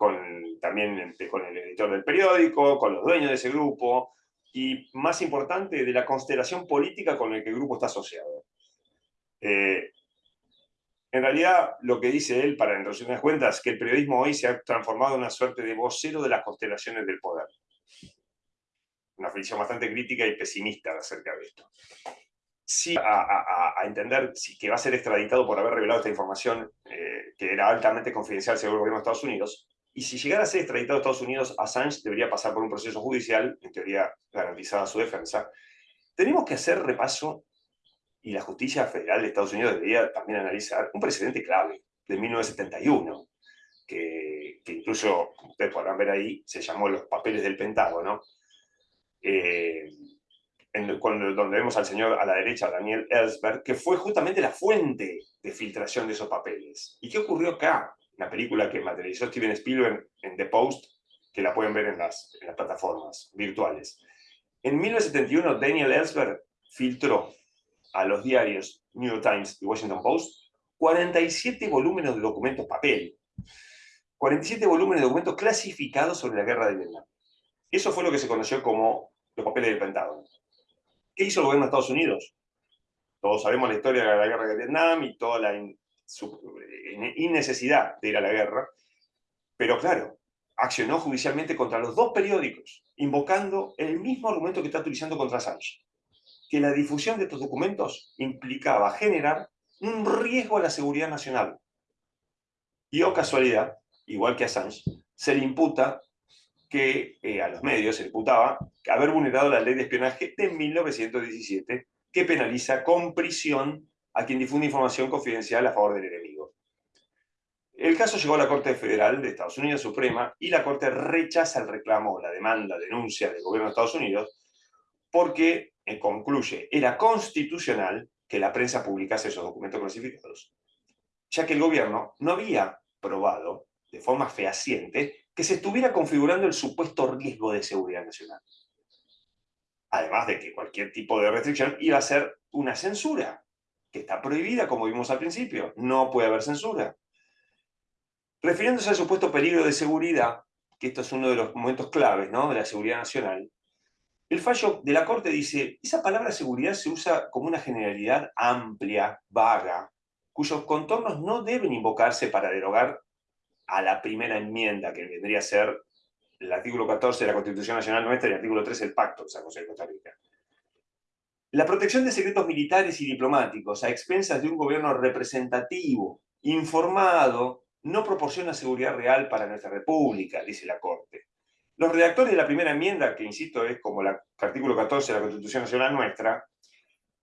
con, también este, con el editor del periódico, con los dueños de ese grupo, y más importante, de la constelación política con la que el grupo está asociado. Eh, en realidad, lo que dice él, para en resumidas cuentas, que el periodismo hoy se ha transformado en una suerte de vocero de las constelaciones del poder. Una visión bastante crítica y pesimista acerca de esto. Sí, a, entender si, que va a ser extraditado por haber revelado esta información eh, que era altamente confidencial según el gobierno de Estados Unidos, y si llegara a ser extraditado a Estados Unidos, Assange debería pasar por un proceso judicial, en teoría garantizada su defensa. Tenemos que hacer repaso, y la justicia federal de Estados Unidos debería también analizar un precedente clave de 1971, que, que incluso, ustedes podrán ver ahí, se llamó los papeles del Pentágono, eh, en, donde vemos al señor a la derecha, Daniel Ellsberg, que fue justamente la fuente de filtración de esos papeles. ¿Y qué ocurrió acá? una película que materializó Steven Spielberg en The Post, que la pueden ver en las, en las plataformas virtuales. En 1971, Daniel Ellsberg filtró a los diarios New York Times y Washington Post 47 volúmenes de documentos papel, 47 volúmenes de documentos clasificados sobre la guerra de Vietnam. Eso fue lo que se conoció como los papeles del Pentágono. ¿Qué hizo el gobierno de Estados Unidos? Todos sabemos la historia de la guerra de Vietnam y toda la su innecesidad de ir a la guerra, pero claro, accionó judicialmente contra los dos periódicos, invocando el mismo argumento que está utilizando contra Sánchez, que la difusión de estos documentos implicaba generar un riesgo a la seguridad nacional. Y o oh casualidad, igual que Assange, se le imputa que eh, a los medios se imputaba haber vulnerado la ley de espionaje de 1917, que penaliza con prisión a quien difunde información confidencial a favor del enemigo. El caso llegó a la Corte Federal de Estados Unidos Suprema y la Corte rechaza el reclamo, la demanda, denuncia del gobierno de Estados Unidos porque, eh, concluye, era constitucional que la prensa publicase esos documentos clasificados, ya que el gobierno no había probado de forma fehaciente que se estuviera configurando el supuesto riesgo de seguridad nacional. Además de que cualquier tipo de restricción iba a ser una censura, que está prohibida, como vimos al principio. No puede haber censura. Refiriéndose al supuesto peligro de seguridad, que esto es uno de los momentos claves ¿no? de la seguridad nacional, el fallo de la Corte dice, esa palabra seguridad se usa como una generalidad amplia, vaga, cuyos contornos no deben invocarse para derogar a la primera enmienda, que vendría a ser el artículo 14 de la Constitución Nacional nuestra y el artículo 3 del Pacto de San José de Costa Rica. La protección de secretos militares y diplomáticos a expensas de un gobierno representativo, informado, no proporciona seguridad real para nuestra república, dice la Corte. Los redactores de la primera enmienda, que insisto es como el artículo 14 de la Constitución Nacional nuestra,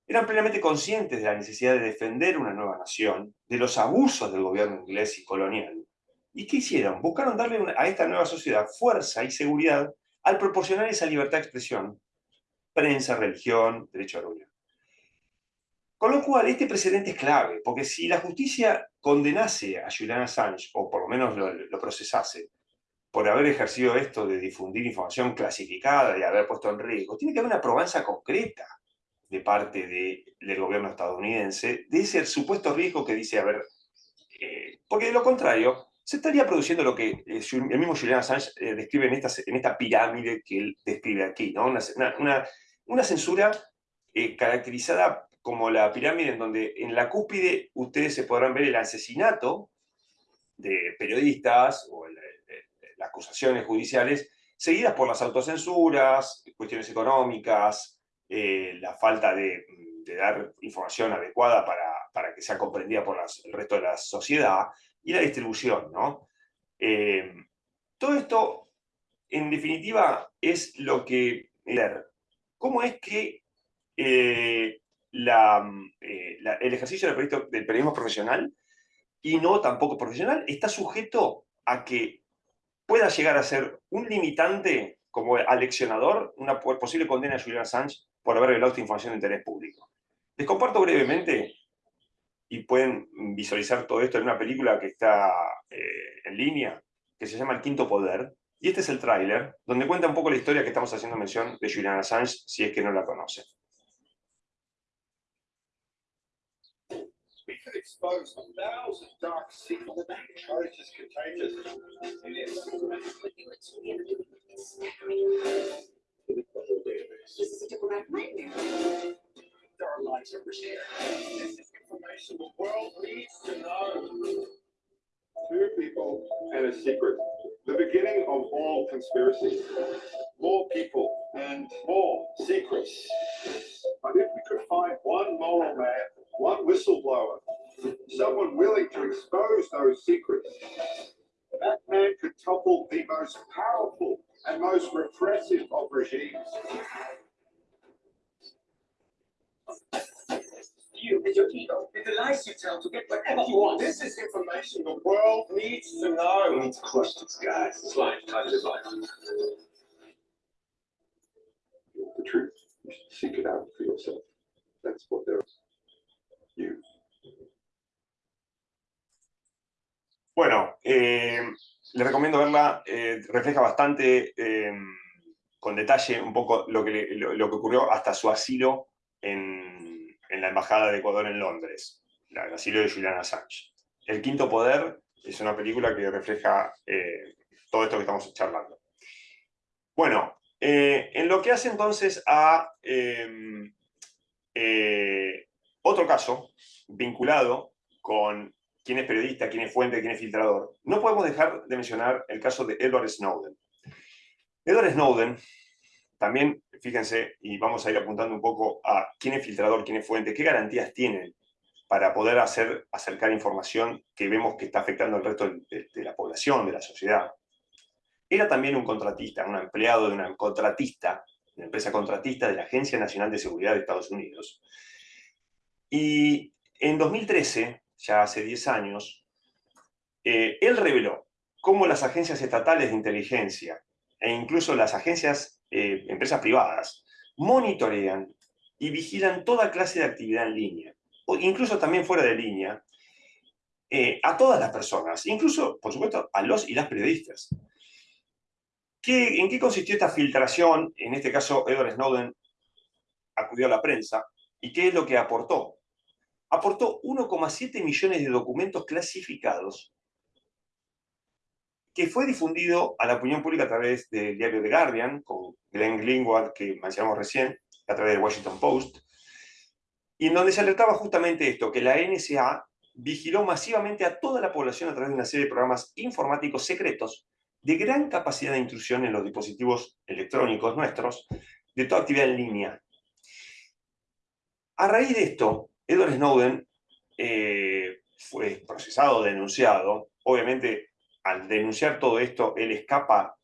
eran plenamente conscientes de la necesidad de defender una nueva nación, de los abusos del gobierno inglés y colonial. ¿Y qué hicieron? Buscaron darle a esta nueva sociedad fuerza y seguridad al proporcionar esa libertad de expresión, prensa, religión, derecho a la unión. Con lo cual, este precedente es clave, porque si la justicia condenase a Julian Assange, o por lo menos lo, procesase, por haber ejercido esto de difundir información clasificada y haber puesto en riesgo, tiene que haber una probanza concreta de parte del gobierno estadounidense de ese supuesto riesgo que dice haber... Eh, porque de lo contrario, se estaría produciendo lo que eh, el mismo Julian Assange eh, describe en esta, pirámide que él describe aquí, ¿no? una, censura eh, caracterizada como la pirámide en donde en la cúspide ustedes se podrán ver el asesinato de periodistas o las acusaciones judiciales, seguidas por las autocensuras, cuestiones económicas, la falta de, dar información adecuada para que sea comprendida por el resto de la sociedad, y la distribución, ¿no? Eh, todo esto, en definitiva, es lo que... ¿Cómo es que eh, eh, el ejercicio del, del periodismo profesional y no tampoco profesional está sujeto a que pueda llegar a ser un limitante como aleccionador una posible condena a Julian Assange por haber revelado esta información de interés público. Les comparto brevemente y pueden visualizar todo esto en una película que está eh, en línea, que se llama El Quinto Poder. Y este es el tráiler, donde cuenta un poco la historia que estamos haciendo mención de Julian Assange, si es que no la conocen. Our lives are risk. This is information the world needs to know. Two people and a secret. The beginning of all conspiracies. More people and more secrets. But if we could find one moral man, one whistleblower, someone willing to expose those secrets, that man could topple the most powerful and most repressive of regimes. Is. This is information the world needs to know. We need to guys. It's life. Time to life. The truth. Bueno, eh, recomiendo verla, eh, refleja bastante eh, con detalle un poco lo que, lo que ocurrió hasta su asilo en, la Embajada de Ecuador en Londres, el asilo de Julian Assange. El Quinto Poder es una película que refleja eh, todo esto que estamos charlando. Bueno, eh, en lo que hace entonces a em, eh, otro caso vinculado con quién es periodista, quién es fuente, quién es filtrador, no podemos dejar de mencionar el caso de Edward Snowden. Edward Snowden también, fíjense, y vamos a ir apuntando un poco a quién es filtrador, quién es fuente, qué garantías tiene para poder hacer, acercar información que vemos que está afectando al resto de, la población, de la sociedad. Era también un contratista, un empleado de una contratista, una empresa contratista de la Agencia Nacional de Seguridad de Estados Unidos. Y en 2013, ya hace 10 años, eh, él reveló cómo las agencias estatales de inteligencia e incluso las agencias, eh, empresas privadas, monitorean y vigilan toda clase de actividad en línea, o incluso también fuera de línea, eh, a todas las personas, incluso, por supuesto, a los y las periodistas. ¿Qué, ¿En qué consistió esta filtración? En este caso, Edward Snowden acudió a la prensa. ¿Y qué es lo que aportó? Aportó 1,7 millones de documentos clasificados que fue difundido a la opinión pública a través del diario The Guardian, con Glenn Greenwald, que mencionamos recién, a través del Washington Post, y en donde se alertaba justamente esto, que la NSA vigiló masivamente a toda la población a través de una serie de programas informáticos secretos de gran capacidad de intrusión en los dispositivos electrónicos nuestros, de toda actividad en línea. A raíz de esto, Edward Snowden eh, fue procesado, denunciado, obviamente al denunciar todo esto, él escapa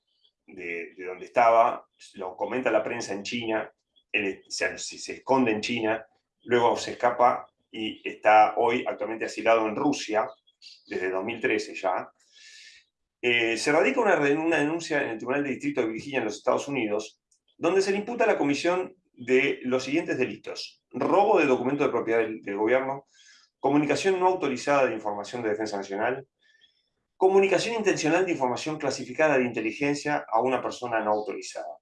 de, donde estaba, lo comenta la prensa en China, él se, esconde en China, luego se escapa y está hoy actualmente asilado en Rusia, desde 2013 ya. Eh, se radica una, una denuncia en el Tribunal de Distrito de Virginia en los Estados Unidos, donde se le imputa la comisión de los siguientes delitos. Robo de documentos de propiedad del gobierno, comunicación no autorizada de información de defensa nacional, comunicación intencional de información clasificada de inteligencia a una persona no autorizada.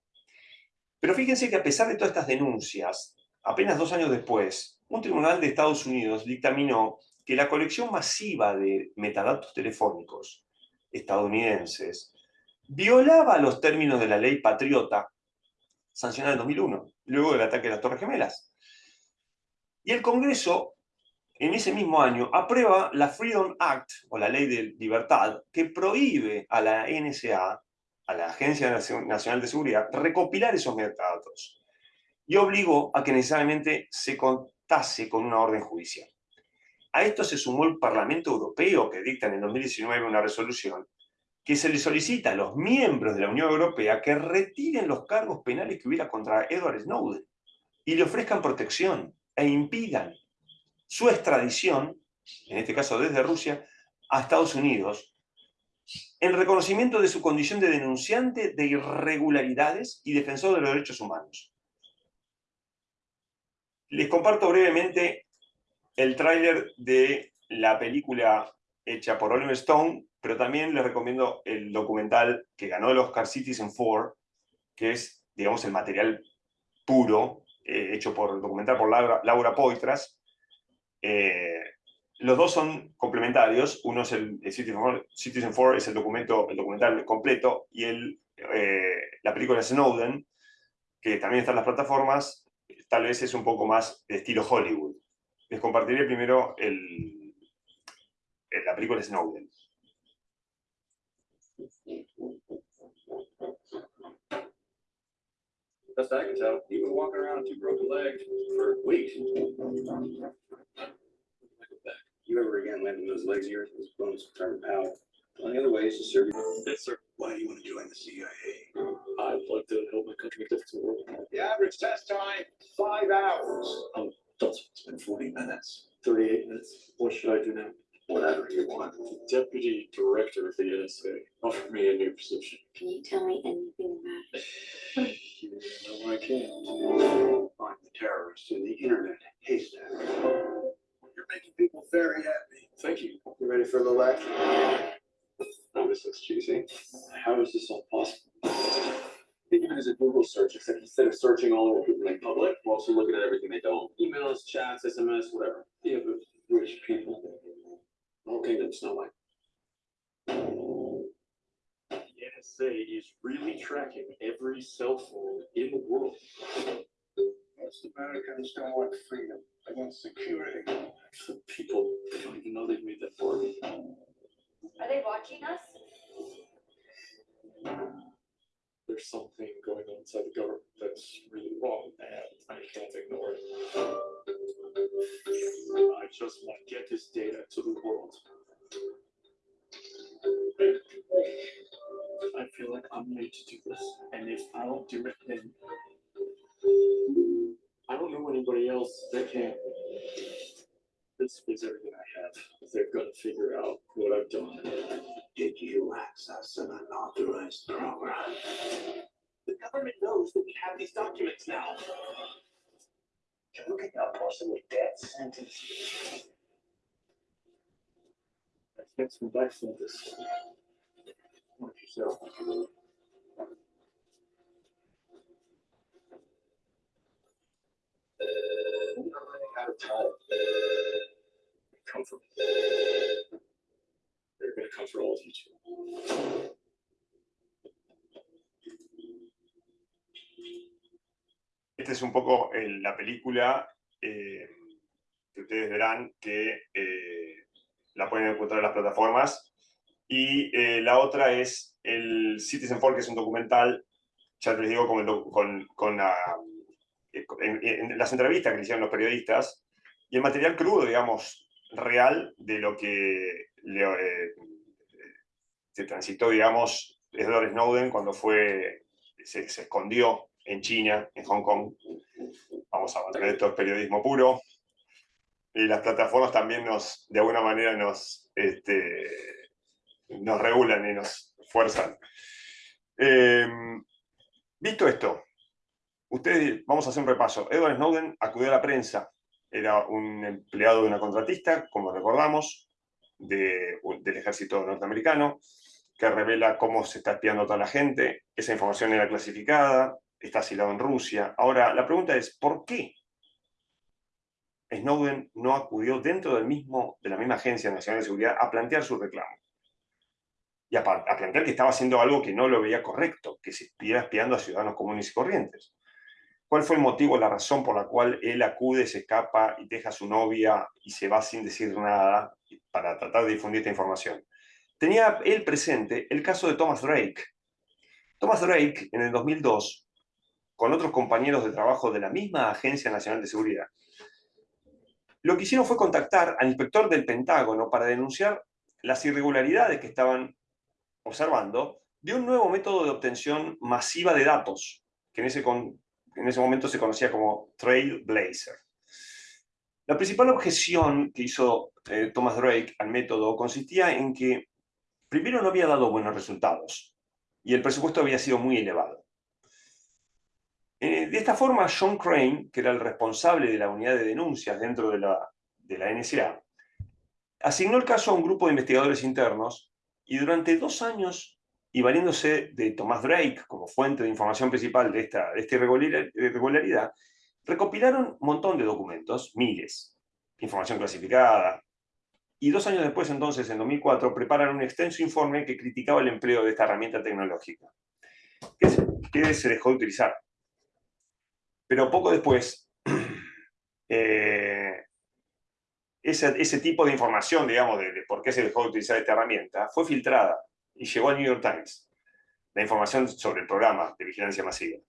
Pero fíjense que a pesar de todas estas denuncias, apenas dos años después, un tribunal de Estados Unidos dictaminó que la colección masiva de metadatos telefónicos estadounidenses violaba los términos de la ley patriota sancionada en 2001, luego del ataque de las Torres Gemelas. Y el Congreso en ese mismo año aprueba la Freedom Act, o la Ley de Libertad, que prohíbe a la NSA, a la Agencia Nacional de Seguridad, recopilar esos metadatos y obligó a que necesariamente se contase con una orden judicial. A esto se sumó el Parlamento Europeo, que dicta en el 2019 una resolución que se le solicita a los miembros de la Unión Europea que retiren los cargos penales que hubiera contra Edward Snowden y le ofrezcan protección e impidan su extradición, en este caso desde Rusia, a Estados Unidos, en reconocimiento de su condición de denunciante de irregularidades y defensor de los derechos humanos. Les comparto brevemente el tráiler de la película hecha por Oliver Stone, pero también les recomiendo el documental que ganó el Oscar Citizen 4, que es, digamos, el material puro, eh, hecho por documental por Laura, Laura Poitras, eh, los dos son complementarios. Uno es el, Citizen 4, es el documento, el documental completo, y el, eh, la película Snowden, que también está en las plataformas, tal vez es un poco más de estilo Hollywood. Les compartiré primero el, la película Snowden. Best I can tell, he was walking around with two broken legs for weeks. You ever again land on those legs of yours, those bones turn out. Only other way is to serve you. Yes, sir. Why do you want to join the CIA? I'd like to help my country make a difference in the world. The average test time, five hours. Oh, it's been forty minutes. Thirty-eight minutes. What should I do now? Whatever you want. The deputy Director of the NSA. offered me a new position. Can you tell me anything about it? No, I can't. Find the terrorists in the internet haystack. You're making people very happy. Thank you. You ready for a little action? Oh, this looks cheesy. How is this all possible? Think of it as a Google search, except instead of searching all over people in public, we're also looking at everything they don't. Emails, chats, SMS, whatever. Yeah, but rich people. The whole kingdom's Snow White. The NSA is really tracking every cell phone in the world. Most Americans don't want freedom, they want security. The people don't even know they've made that far. Are they watching us? There's something going on inside the government that's really wrong, and I can't ignore it. I just want to get this data to the world. I feel like I'm made to do this, and if I don't do it, then I don't know anybody else that can. This is everything I have. They're gonna figure out what I've done. Did you access an unauthorized program? The government knows that we have these documents now. Can we get a person with death sentence? I think some back from this. Watch yourself. Running out of time. They're come for all of you too. Esta es un poco eh, la película eh, que ustedes verán que eh, la pueden encontrar en las plataformas. Y eh, la otra es el Citizen Four, que es un documental, ya les digo, con, el con, con la- eh, en, en las entrevistas que le hicieron los periodistas y el material crudo, digamos, real de lo que eh, se transitó, digamos, Edward Snowden cuando fue, se, escondió en China, en Hong Kong. Vamos a mantener esto es periodismo puro. Y las plataformas también nos, de alguna manera, nos, este, nos regulan y nos fuerzan. Eh, visto esto, ustedes, vamos a hacer un repaso. Edward Snowden acudió a la prensa. Era un empleado de una contratista, como recordamos, de- del ejército norteamericano, que revela cómo se está espiando a toda la gente. Esa información era clasificada, está asilado en Rusia. Ahora, la pregunta es, ¿por qué Snowden no acudió dentro del mismo, de la misma Agencia Nacional de Seguridad a plantear su reclamo? Y a plantear que estaba haciendo algo que no lo veía correcto, que se estuviera espiando a ciudadanos comunes y corrientes. ¿Cuál fue el motivo, la razón por la cual él acude, se escapa y deja a su novia y se va sin decir nada para tratar de difundir esta información? Tenía él presente el caso de Thomas Drake. Thomas Drake, en el 2002, con otros compañeros de trabajo de la misma Agencia Nacional de Seguridad, lo que hicieron fue contactar al inspector del Pentágono para denunciar las irregularidades que estaban observando de un nuevo método de obtención masiva de datos, que en ese, con- en ese momento se conocía como Trailblazer. La principal objeción que hizo eh, Thomas Drake al método consistía en que primero no había dado buenos resultados y el presupuesto había sido muy elevado. Eh, de esta forma, John Crane, que era el responsable de la unidad de denuncias dentro de la, de la NSA, asignó el caso a un grupo de investigadores internos y durante dos años, y valiéndose de Thomas Drake como fuente de información principal de esta, de esta irregular- irregularidad, recopilaron un montón de documentos, miles, información clasificada, y dos años después, entonces, en 2004, preparan un extenso informe que criticaba el empleo de esta herramienta tecnológica, que se dejó de utilizar. Pero poco después, eh, ese, ese tipo de información, digamos, de, de por qué se dejó de utilizar esta herramienta, fue filtrada y llegó al New York Times. La información sobre el programa de vigilancia masiva,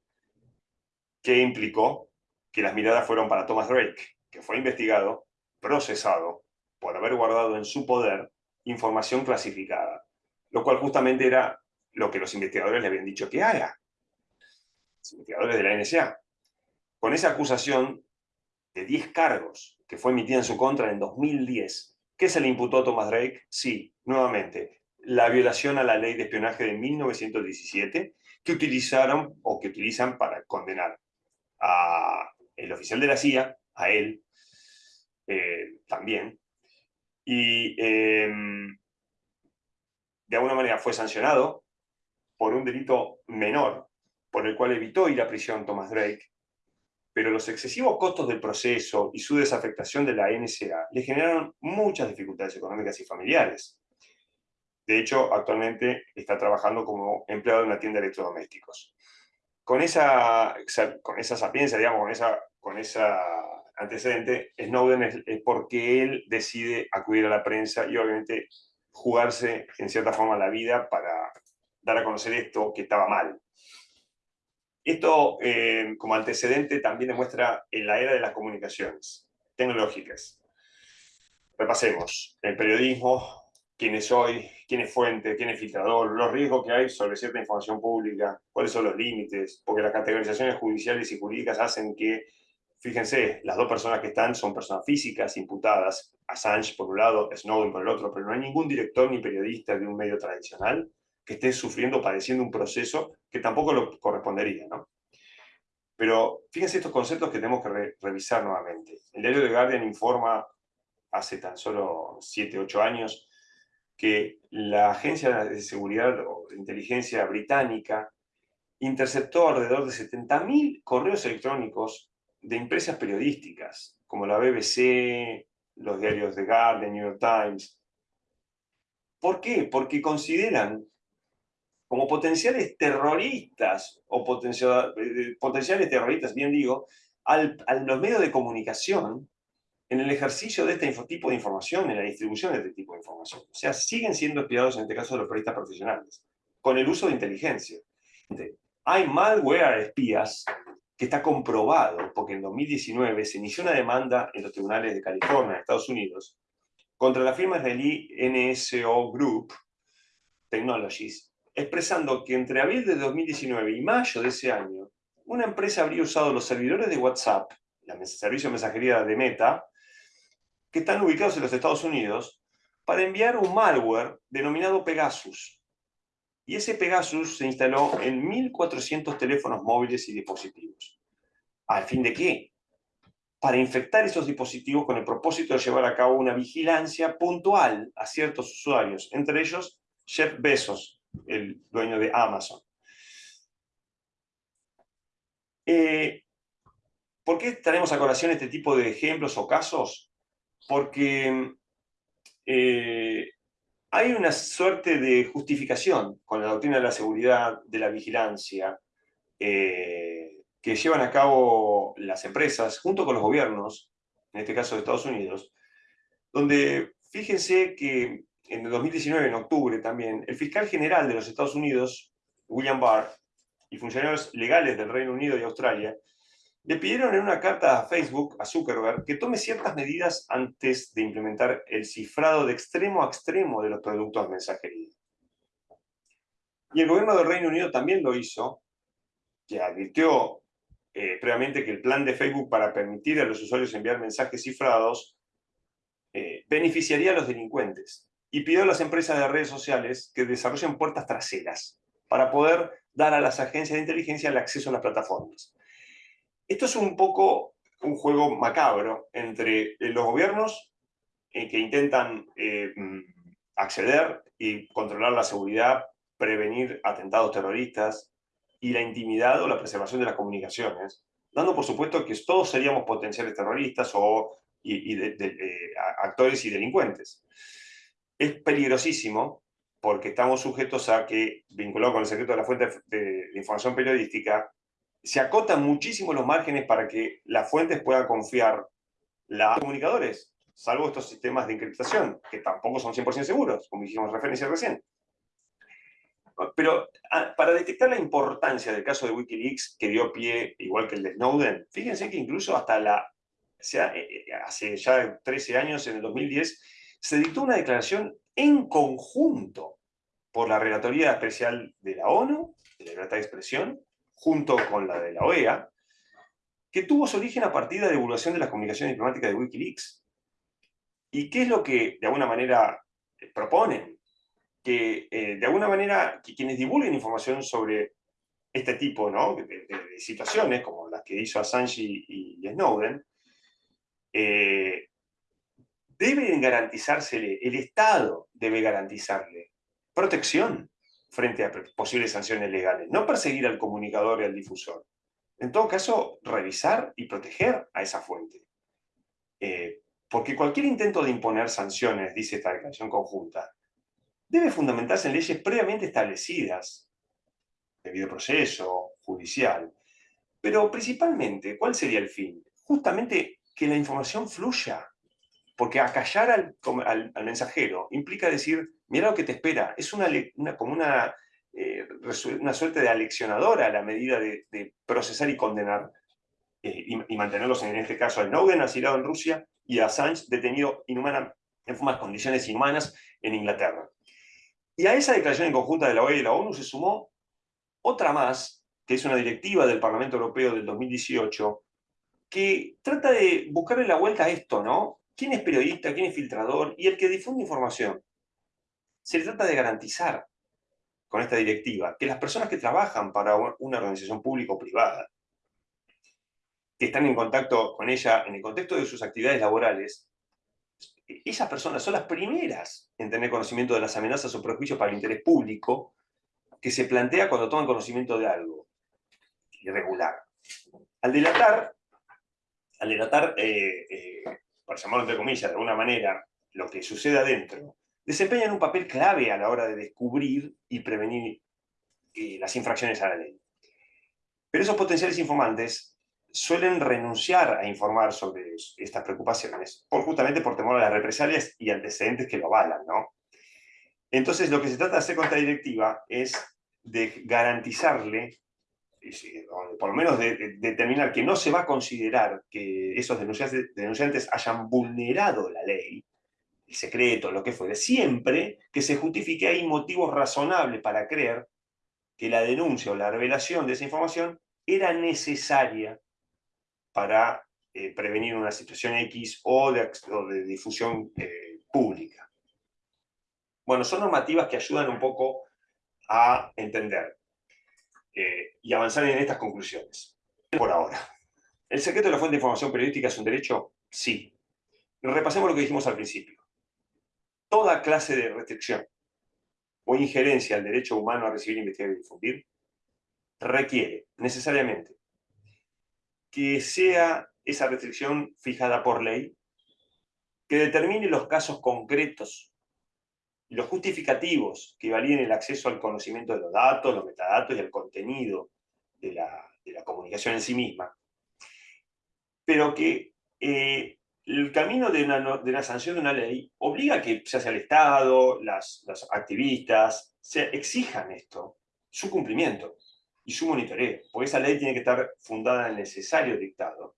que implicó que las miradas fueron para Thomas Drake, que fue investigado, procesado, por haber guardado en su poder información clasificada, lo cual justamente era lo que los investigadores le habían dicho que haga. Los investigadores de la NSA. Con esa acusación de 10 cargos que fue emitida en su contra en 2010, ¿qué se le imputó a Thomas Drake? Sí, nuevamente, la violación a la ley de espionaje de 1917 que utilizaron o que utilizan para condenar a oficial de la CIA, a él eh, también, y em, de alguna manera fue sancionado por un delito menor, por el cual evitó ir a prisión Thomas Drake, pero los excesivos costos del proceso y su desafectación de la NSA le generaron muchas dificultades económicas y familiares. De hecho, actualmente está trabajando como empleado de una tienda de electrodomésticos. Con esa- con esa sapiencia, digamos, con esa, con esa antecedente, Snowden es, es porque él decide acudir a la prensa y obviamente jugarse en cierta forma la vida para dar a conocer esto que estaba mal. Esto, eh, como antecedente, también demuestra en la era de las comunicaciones. tecnológicas. Repasemos. El periodismo, quién es hoy, quién es fuente, quién es filtrador, los riesgos que hay sobre cierta información pública, cuáles son los límites, porque las categorizaciones judiciales y jurídicas hacen que, fíjense, las dos personas que están son personas físicas imputadas, Assange por un lado, Snowden por el otro, pero no hay ningún director ni periodista de un medio tradicional que esté sufriendo, padeciendo un proceso que tampoco lo correspondería, ¿no? Pero fíjense estos conceptos que tenemos que revisar nuevamente. El diario The Guardian informa hace tan solo 7, 8 años que la Agencia de Seguridad o Inteligencia Británica interceptó alrededor de 70.000 correos electrónicos de empresas periodísticas, como la BBC, los diarios The Guardian, New York Times. ¿Por qué? Porque consideran como potenciales terroristas, o eh, potenciales terroristas, bien digo, a los medios de comunicación en el ejercicio de este tipo de información, en la distribución de este tipo de información. O sea, siguen siendo espiados en este caso los periodistas profesionales, con el uso de inteligencia. Hay malware espías que está comprobado, porque en 2019 se inició una demanda en los tribunales de California, Estados Unidos, contra la firma israelí NSO Group Technologies, expresando que entre abril de 2019 y mayo de ese año, una empresa habría usado los servidores de WhatsApp, el servicio de mensajería de Meta, que están ubicados en los Estados Unidos, para enviar un malware denominado Pegasus. Y ese Pegasus se instaló en 1.400 teléfonos móviles y dispositivos. ¿Al fin de qué? Para infectar esos dispositivos con el propósito de llevar a cabo una vigilancia puntual a ciertos usuarios, entre ellos Jeff Bezos, el dueño de Amazon. Eh, ¿Por qué traemos a colación este tipo de ejemplos o casos? Porque eh, hay una suerte de justificación con la doctrina de la seguridad, de la vigilancia, eh, que llevan a cabo las empresas junto con los gobiernos, en este caso de Estados Unidos, donde fíjense que en el 2019, en octubre también, el fiscal general de los Estados Unidos, William Barr, y funcionarios legales del Reino Unido y Australia, le pidieron en una carta a Facebook, a Zuckerberg, que tome ciertas medidas antes de implementar el cifrado de extremo a extremo de los productos de mensajería. Y el gobierno del Reino Unido también lo hizo, que advirtió eh, previamente que el plan de Facebook para permitir a los usuarios enviar mensajes cifrados eh, beneficiaría a los delincuentes y pidió a las empresas de redes sociales que desarrollen puertas traseras para poder dar a las agencias de inteligencia el acceso a las plataformas. Esto es un poco un juego macabro entre eh, los gobiernos eh, que intentan eh, mm, acceder y controlar la seguridad, prevenir atentados terroristas y la intimidad o la preservación de las comunicaciones, dando por supuesto que todos seríamos potenciales terroristas o actores y delincuentes. Es peligrosísimo porque estamos sujetos a que, vinculado con el secreto de la fuente de, información periodística, se acotan muchísimo los márgenes para que las fuentes puedan confiar los comunicadores, salvo estos sistemas de encriptación, que tampoco son 100% seguros, como dijimos referencia recién. Pero ah, para detectar la importancia del caso de Wikileaks, que dio pie, igual que el de Snowden, fíjense que incluso hasta la, sea, eh, eh, hace ya 13 años, en el 2010, se dictó una declaración en conjunto por la Relatoría Especial de la ONU, de la libertad de expresión, junto con la de la OEA, que tuvo su origen a partir de la divulgación de las comunicaciones diplomáticas de Wikileaks. ¿Y qué es lo que de alguna manera eh, proponen? Que eh, de alguna manera que quienes divulguen información sobre este tipo de, situaciones, como las que hizo Assange y, Snowden, eh, deben garantizársele, el Estado debe garantizarle protección frente a posibles sanciones legales, no perseguir al comunicador y al difusor. En todo caso, revisar y proteger a esa fuente. Eh, porque cualquier intento de imponer sanciones, dice esta declaración conjunta, debe fundamentarse en leyes previamente establecidas, debido proceso, judicial. Pero principalmente, ¿cuál sería el fin? Justamente que la información fluya, porque acallar al, al, mensajero implica decir, mira lo que te espera. Es una, como una, eh, una suerte de aleccionadora a la medida de, procesar y condenar eh, y, mantenerlos en este caso a Snowden asilado en Rusia y a Assange detenido inhumana, en condiciones inhumanas en Inglaterra. Y a esa declaración en conjunta de la OEA y la ONU se sumó otra más, que es una directiva del Parlamento Europeo del 2018, que trata de buscarle la vuelta a esto, ¿no? ¿Quién es periodista? ¿Quién es filtrador? Y el que difunde información. Se trata de garantizar con esta directiva que las personas que trabajan para una organización pública o privada, que están en contacto con ella en el contexto de sus actividades laborales, esas personas son las primeras en tener conocimiento de las amenazas o prejuicios para el interés público que se plantea cuando toman conocimiento de algo irregular. Al delatar, al delatar eh, eh, por llamarlo entre comillas, de alguna manera, lo que sucede adentro, desempeñan un papel clave a la hora de descubrir y prevenir eh, las infracciones a la ley. Pero esos potenciales informantes suelen renunciar a informar sobre estas preocupaciones, por, justamente por temor a las represalias y antecedentes que lo avalan, ¿no? Entonces, lo que se trata de hacer con esta directiva es de garantizarle, por lo menos de, determinar que no se va a considerar que esos denunciantes, hayan vulnerado la ley, el secreto, lo que fuere, siempre que se justifique hay motivos razonables para creer que la denuncia o la revelación de esa información era necesaria para eh, prevenir una situación X o de, de difusión eh, pública. Bueno, son normativas que ayudan un poco a entender eh, y avanzar en estas conclusiones. Por ahora. ¿El secreto de la fuente de información periodística es un derecho? Sí. Repasemos lo que dijimos al principio. Toda clase de restricción o injerencia al derecho humano a recibir, investigar y difundir requiere necesariamente que sea esa restricción fijada por ley, que determine los casos concretos los justificativos que validen el acceso al conocimiento de los datos, los metadatos y el contenido de la, comunicación en sí misma, pero que eh, el camino de una, de sanción de una ley obliga a que se hace el Estado, las, los activistas, se exijan esto, su cumplimiento y su monitoreo, porque esa ley tiene que estar fundada en el necesario dictado,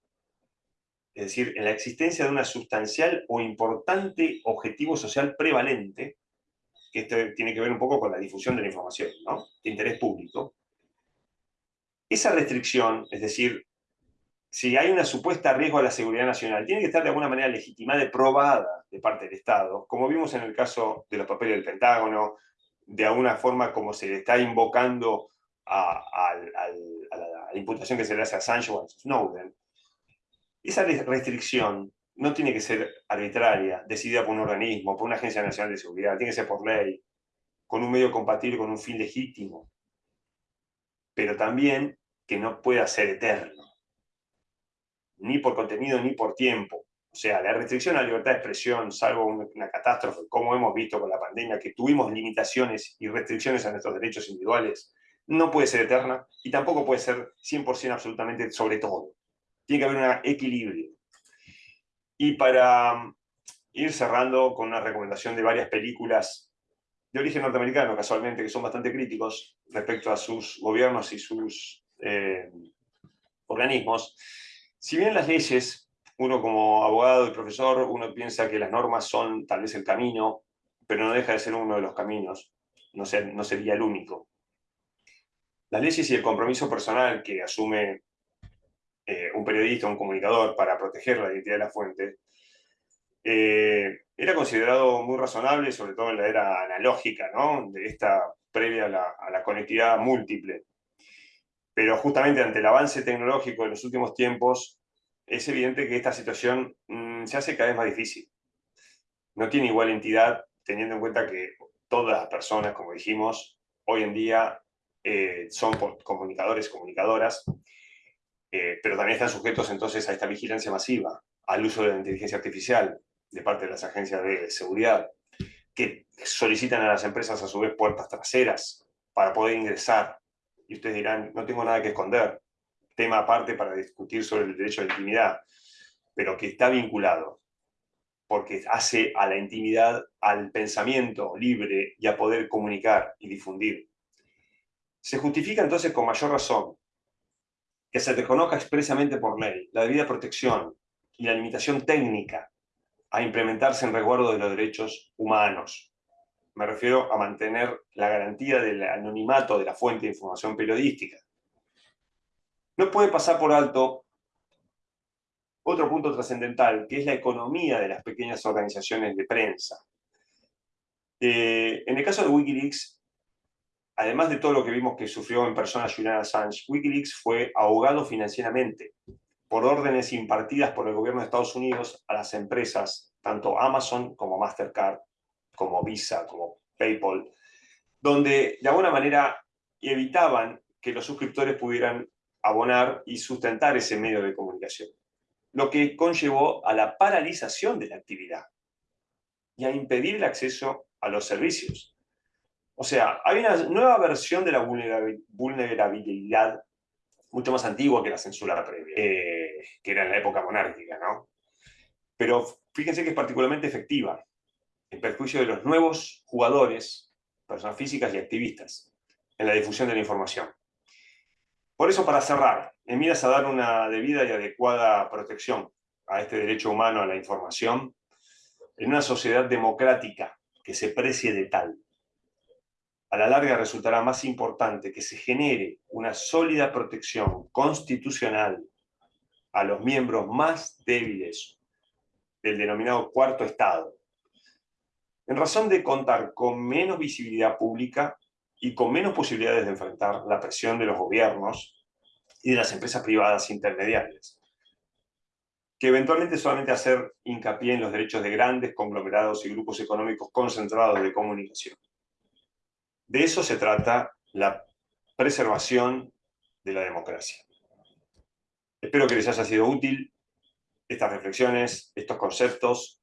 es decir, en la existencia de una sustancial o importante objetivo social prevalente, que esto tiene que ver un poco con la difusión de la información, ¿no? de interés público. Esa restricción, es decir, si hay una supuesta riesgo a la seguridad nacional, tiene que estar de alguna manera legitimada y probada de parte del Estado, como vimos en el caso de los papeles del Pentágono, de alguna forma como se le está invocando a, la, imputación que se le hace a Sancho o a Snowden, esa restricción no tiene que ser arbitraria, decidida por un organismo, por una agencia nacional de seguridad, tiene que ser por ley, con un medio compatible con un fin legítimo, pero también que no pueda ser eterno, ni por contenido ni por tiempo. O sea, la restricción a la libertad de expresión, salvo una catástrofe, como hemos visto con la pandemia, que tuvimos limitaciones y restricciones a nuestros derechos individuales, no puede ser eterna y tampoco puede ser 100% absolutamente sobre todo. Tiene que haber un equilibrio. Y para um, ir cerrando con una recomendación de varias películas de origen norteamericano, casualmente, que son bastante críticos respecto a sus gobiernos y sus eh, organismos, si bien las leyes, uno como abogado y profesor, uno piensa que las normas son tal vez el camino, pero no deja de ser uno de los caminos, no, no sería el único. Las leyes y el compromiso personal que asume eh, un periodista, un comunicador, para proteger la identidad de la fuente, eh, era considerado muy razonable, sobre todo en la era analógica, ¿no? de esta previa a la, a la, conectividad múltiple. Pero justamente ante el avance tecnológico de los últimos tiempos, es evidente que esta situación mm, se hace cada vez más difícil. No tiene igual entidad, teniendo en cuenta que todas las personas, como dijimos, hoy en día eh, son comunicadores, comunicadoras, eh, pero también están sujetos entonces a esta vigilancia masiva, al uso de la inteligencia artificial de parte de las agencias de seguridad, que solicitan a las empresas a su vez puertas traseras para poder ingresar. Y ustedes dirán, no tengo nada que esconder. Tema aparte para discutir sobre el derecho a la intimidad, pero que está vinculado, porque hace a la intimidad, al pensamiento libre y a poder comunicar y difundir se justifica entonces con mayor razón que se reconozca expresamente por ley la debida protección y la limitación técnica a implementarse en resguardo de los derechos humanos. Me refiero a mantener la garantía del anonimato de la fuente de información periodística. No puede pasar por alto otro punto trascendental, que es la economía de las pequeñas organizaciones de prensa. Eh, en el caso de Wikileaks, además de todo lo que vimos que sufrió en persona Julian Assange, Wikileaks fue ahogado financieramente por órdenes impartidas por el gobierno de Estados Unidos a las empresas, tanto Amazon como Mastercard, como Visa, como PayPal, donde de alguna manera evitaban que los suscriptores pudieran abonar y sustentar ese medio de comunicación, lo que conllevó a la paralización de la actividad y a impedir el acceso a los servicios. O sea, hay una nueva versión de la vulnerabilidad mucho más antigua que la censura previa, eh, que era en la época monárquica, ¿no? Pero fíjense que es particularmente efectiva, en perjuicio de los nuevos jugadores, personas físicas y activistas, en la difusión de la información. Por eso, para cerrar, en miras a dar una debida y adecuada protección a este derecho humano a la información, en una sociedad democrática que se precie de tal, a la larga resultará más importante que se genere una sólida protección constitucional a los miembros más débiles del denominado cuarto estado, en razón de contar con menos visibilidad pública y con menos posibilidades de enfrentar la presión de los gobiernos y de las empresas privadas intermediarias, que eventualmente solamente hacer hincapié en los derechos de grandes conglomerados y grupos económicos concentrados de comunicación. De eso se trata la preservación de la democracia. Espero que les haya sido útil estas reflexiones, estos conceptos,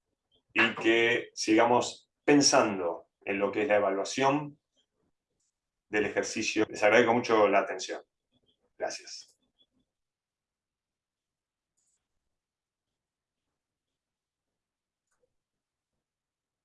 y que sigamos pensando en lo que es la evaluación del ejercicio. Les agradezco mucho la atención. Gracias.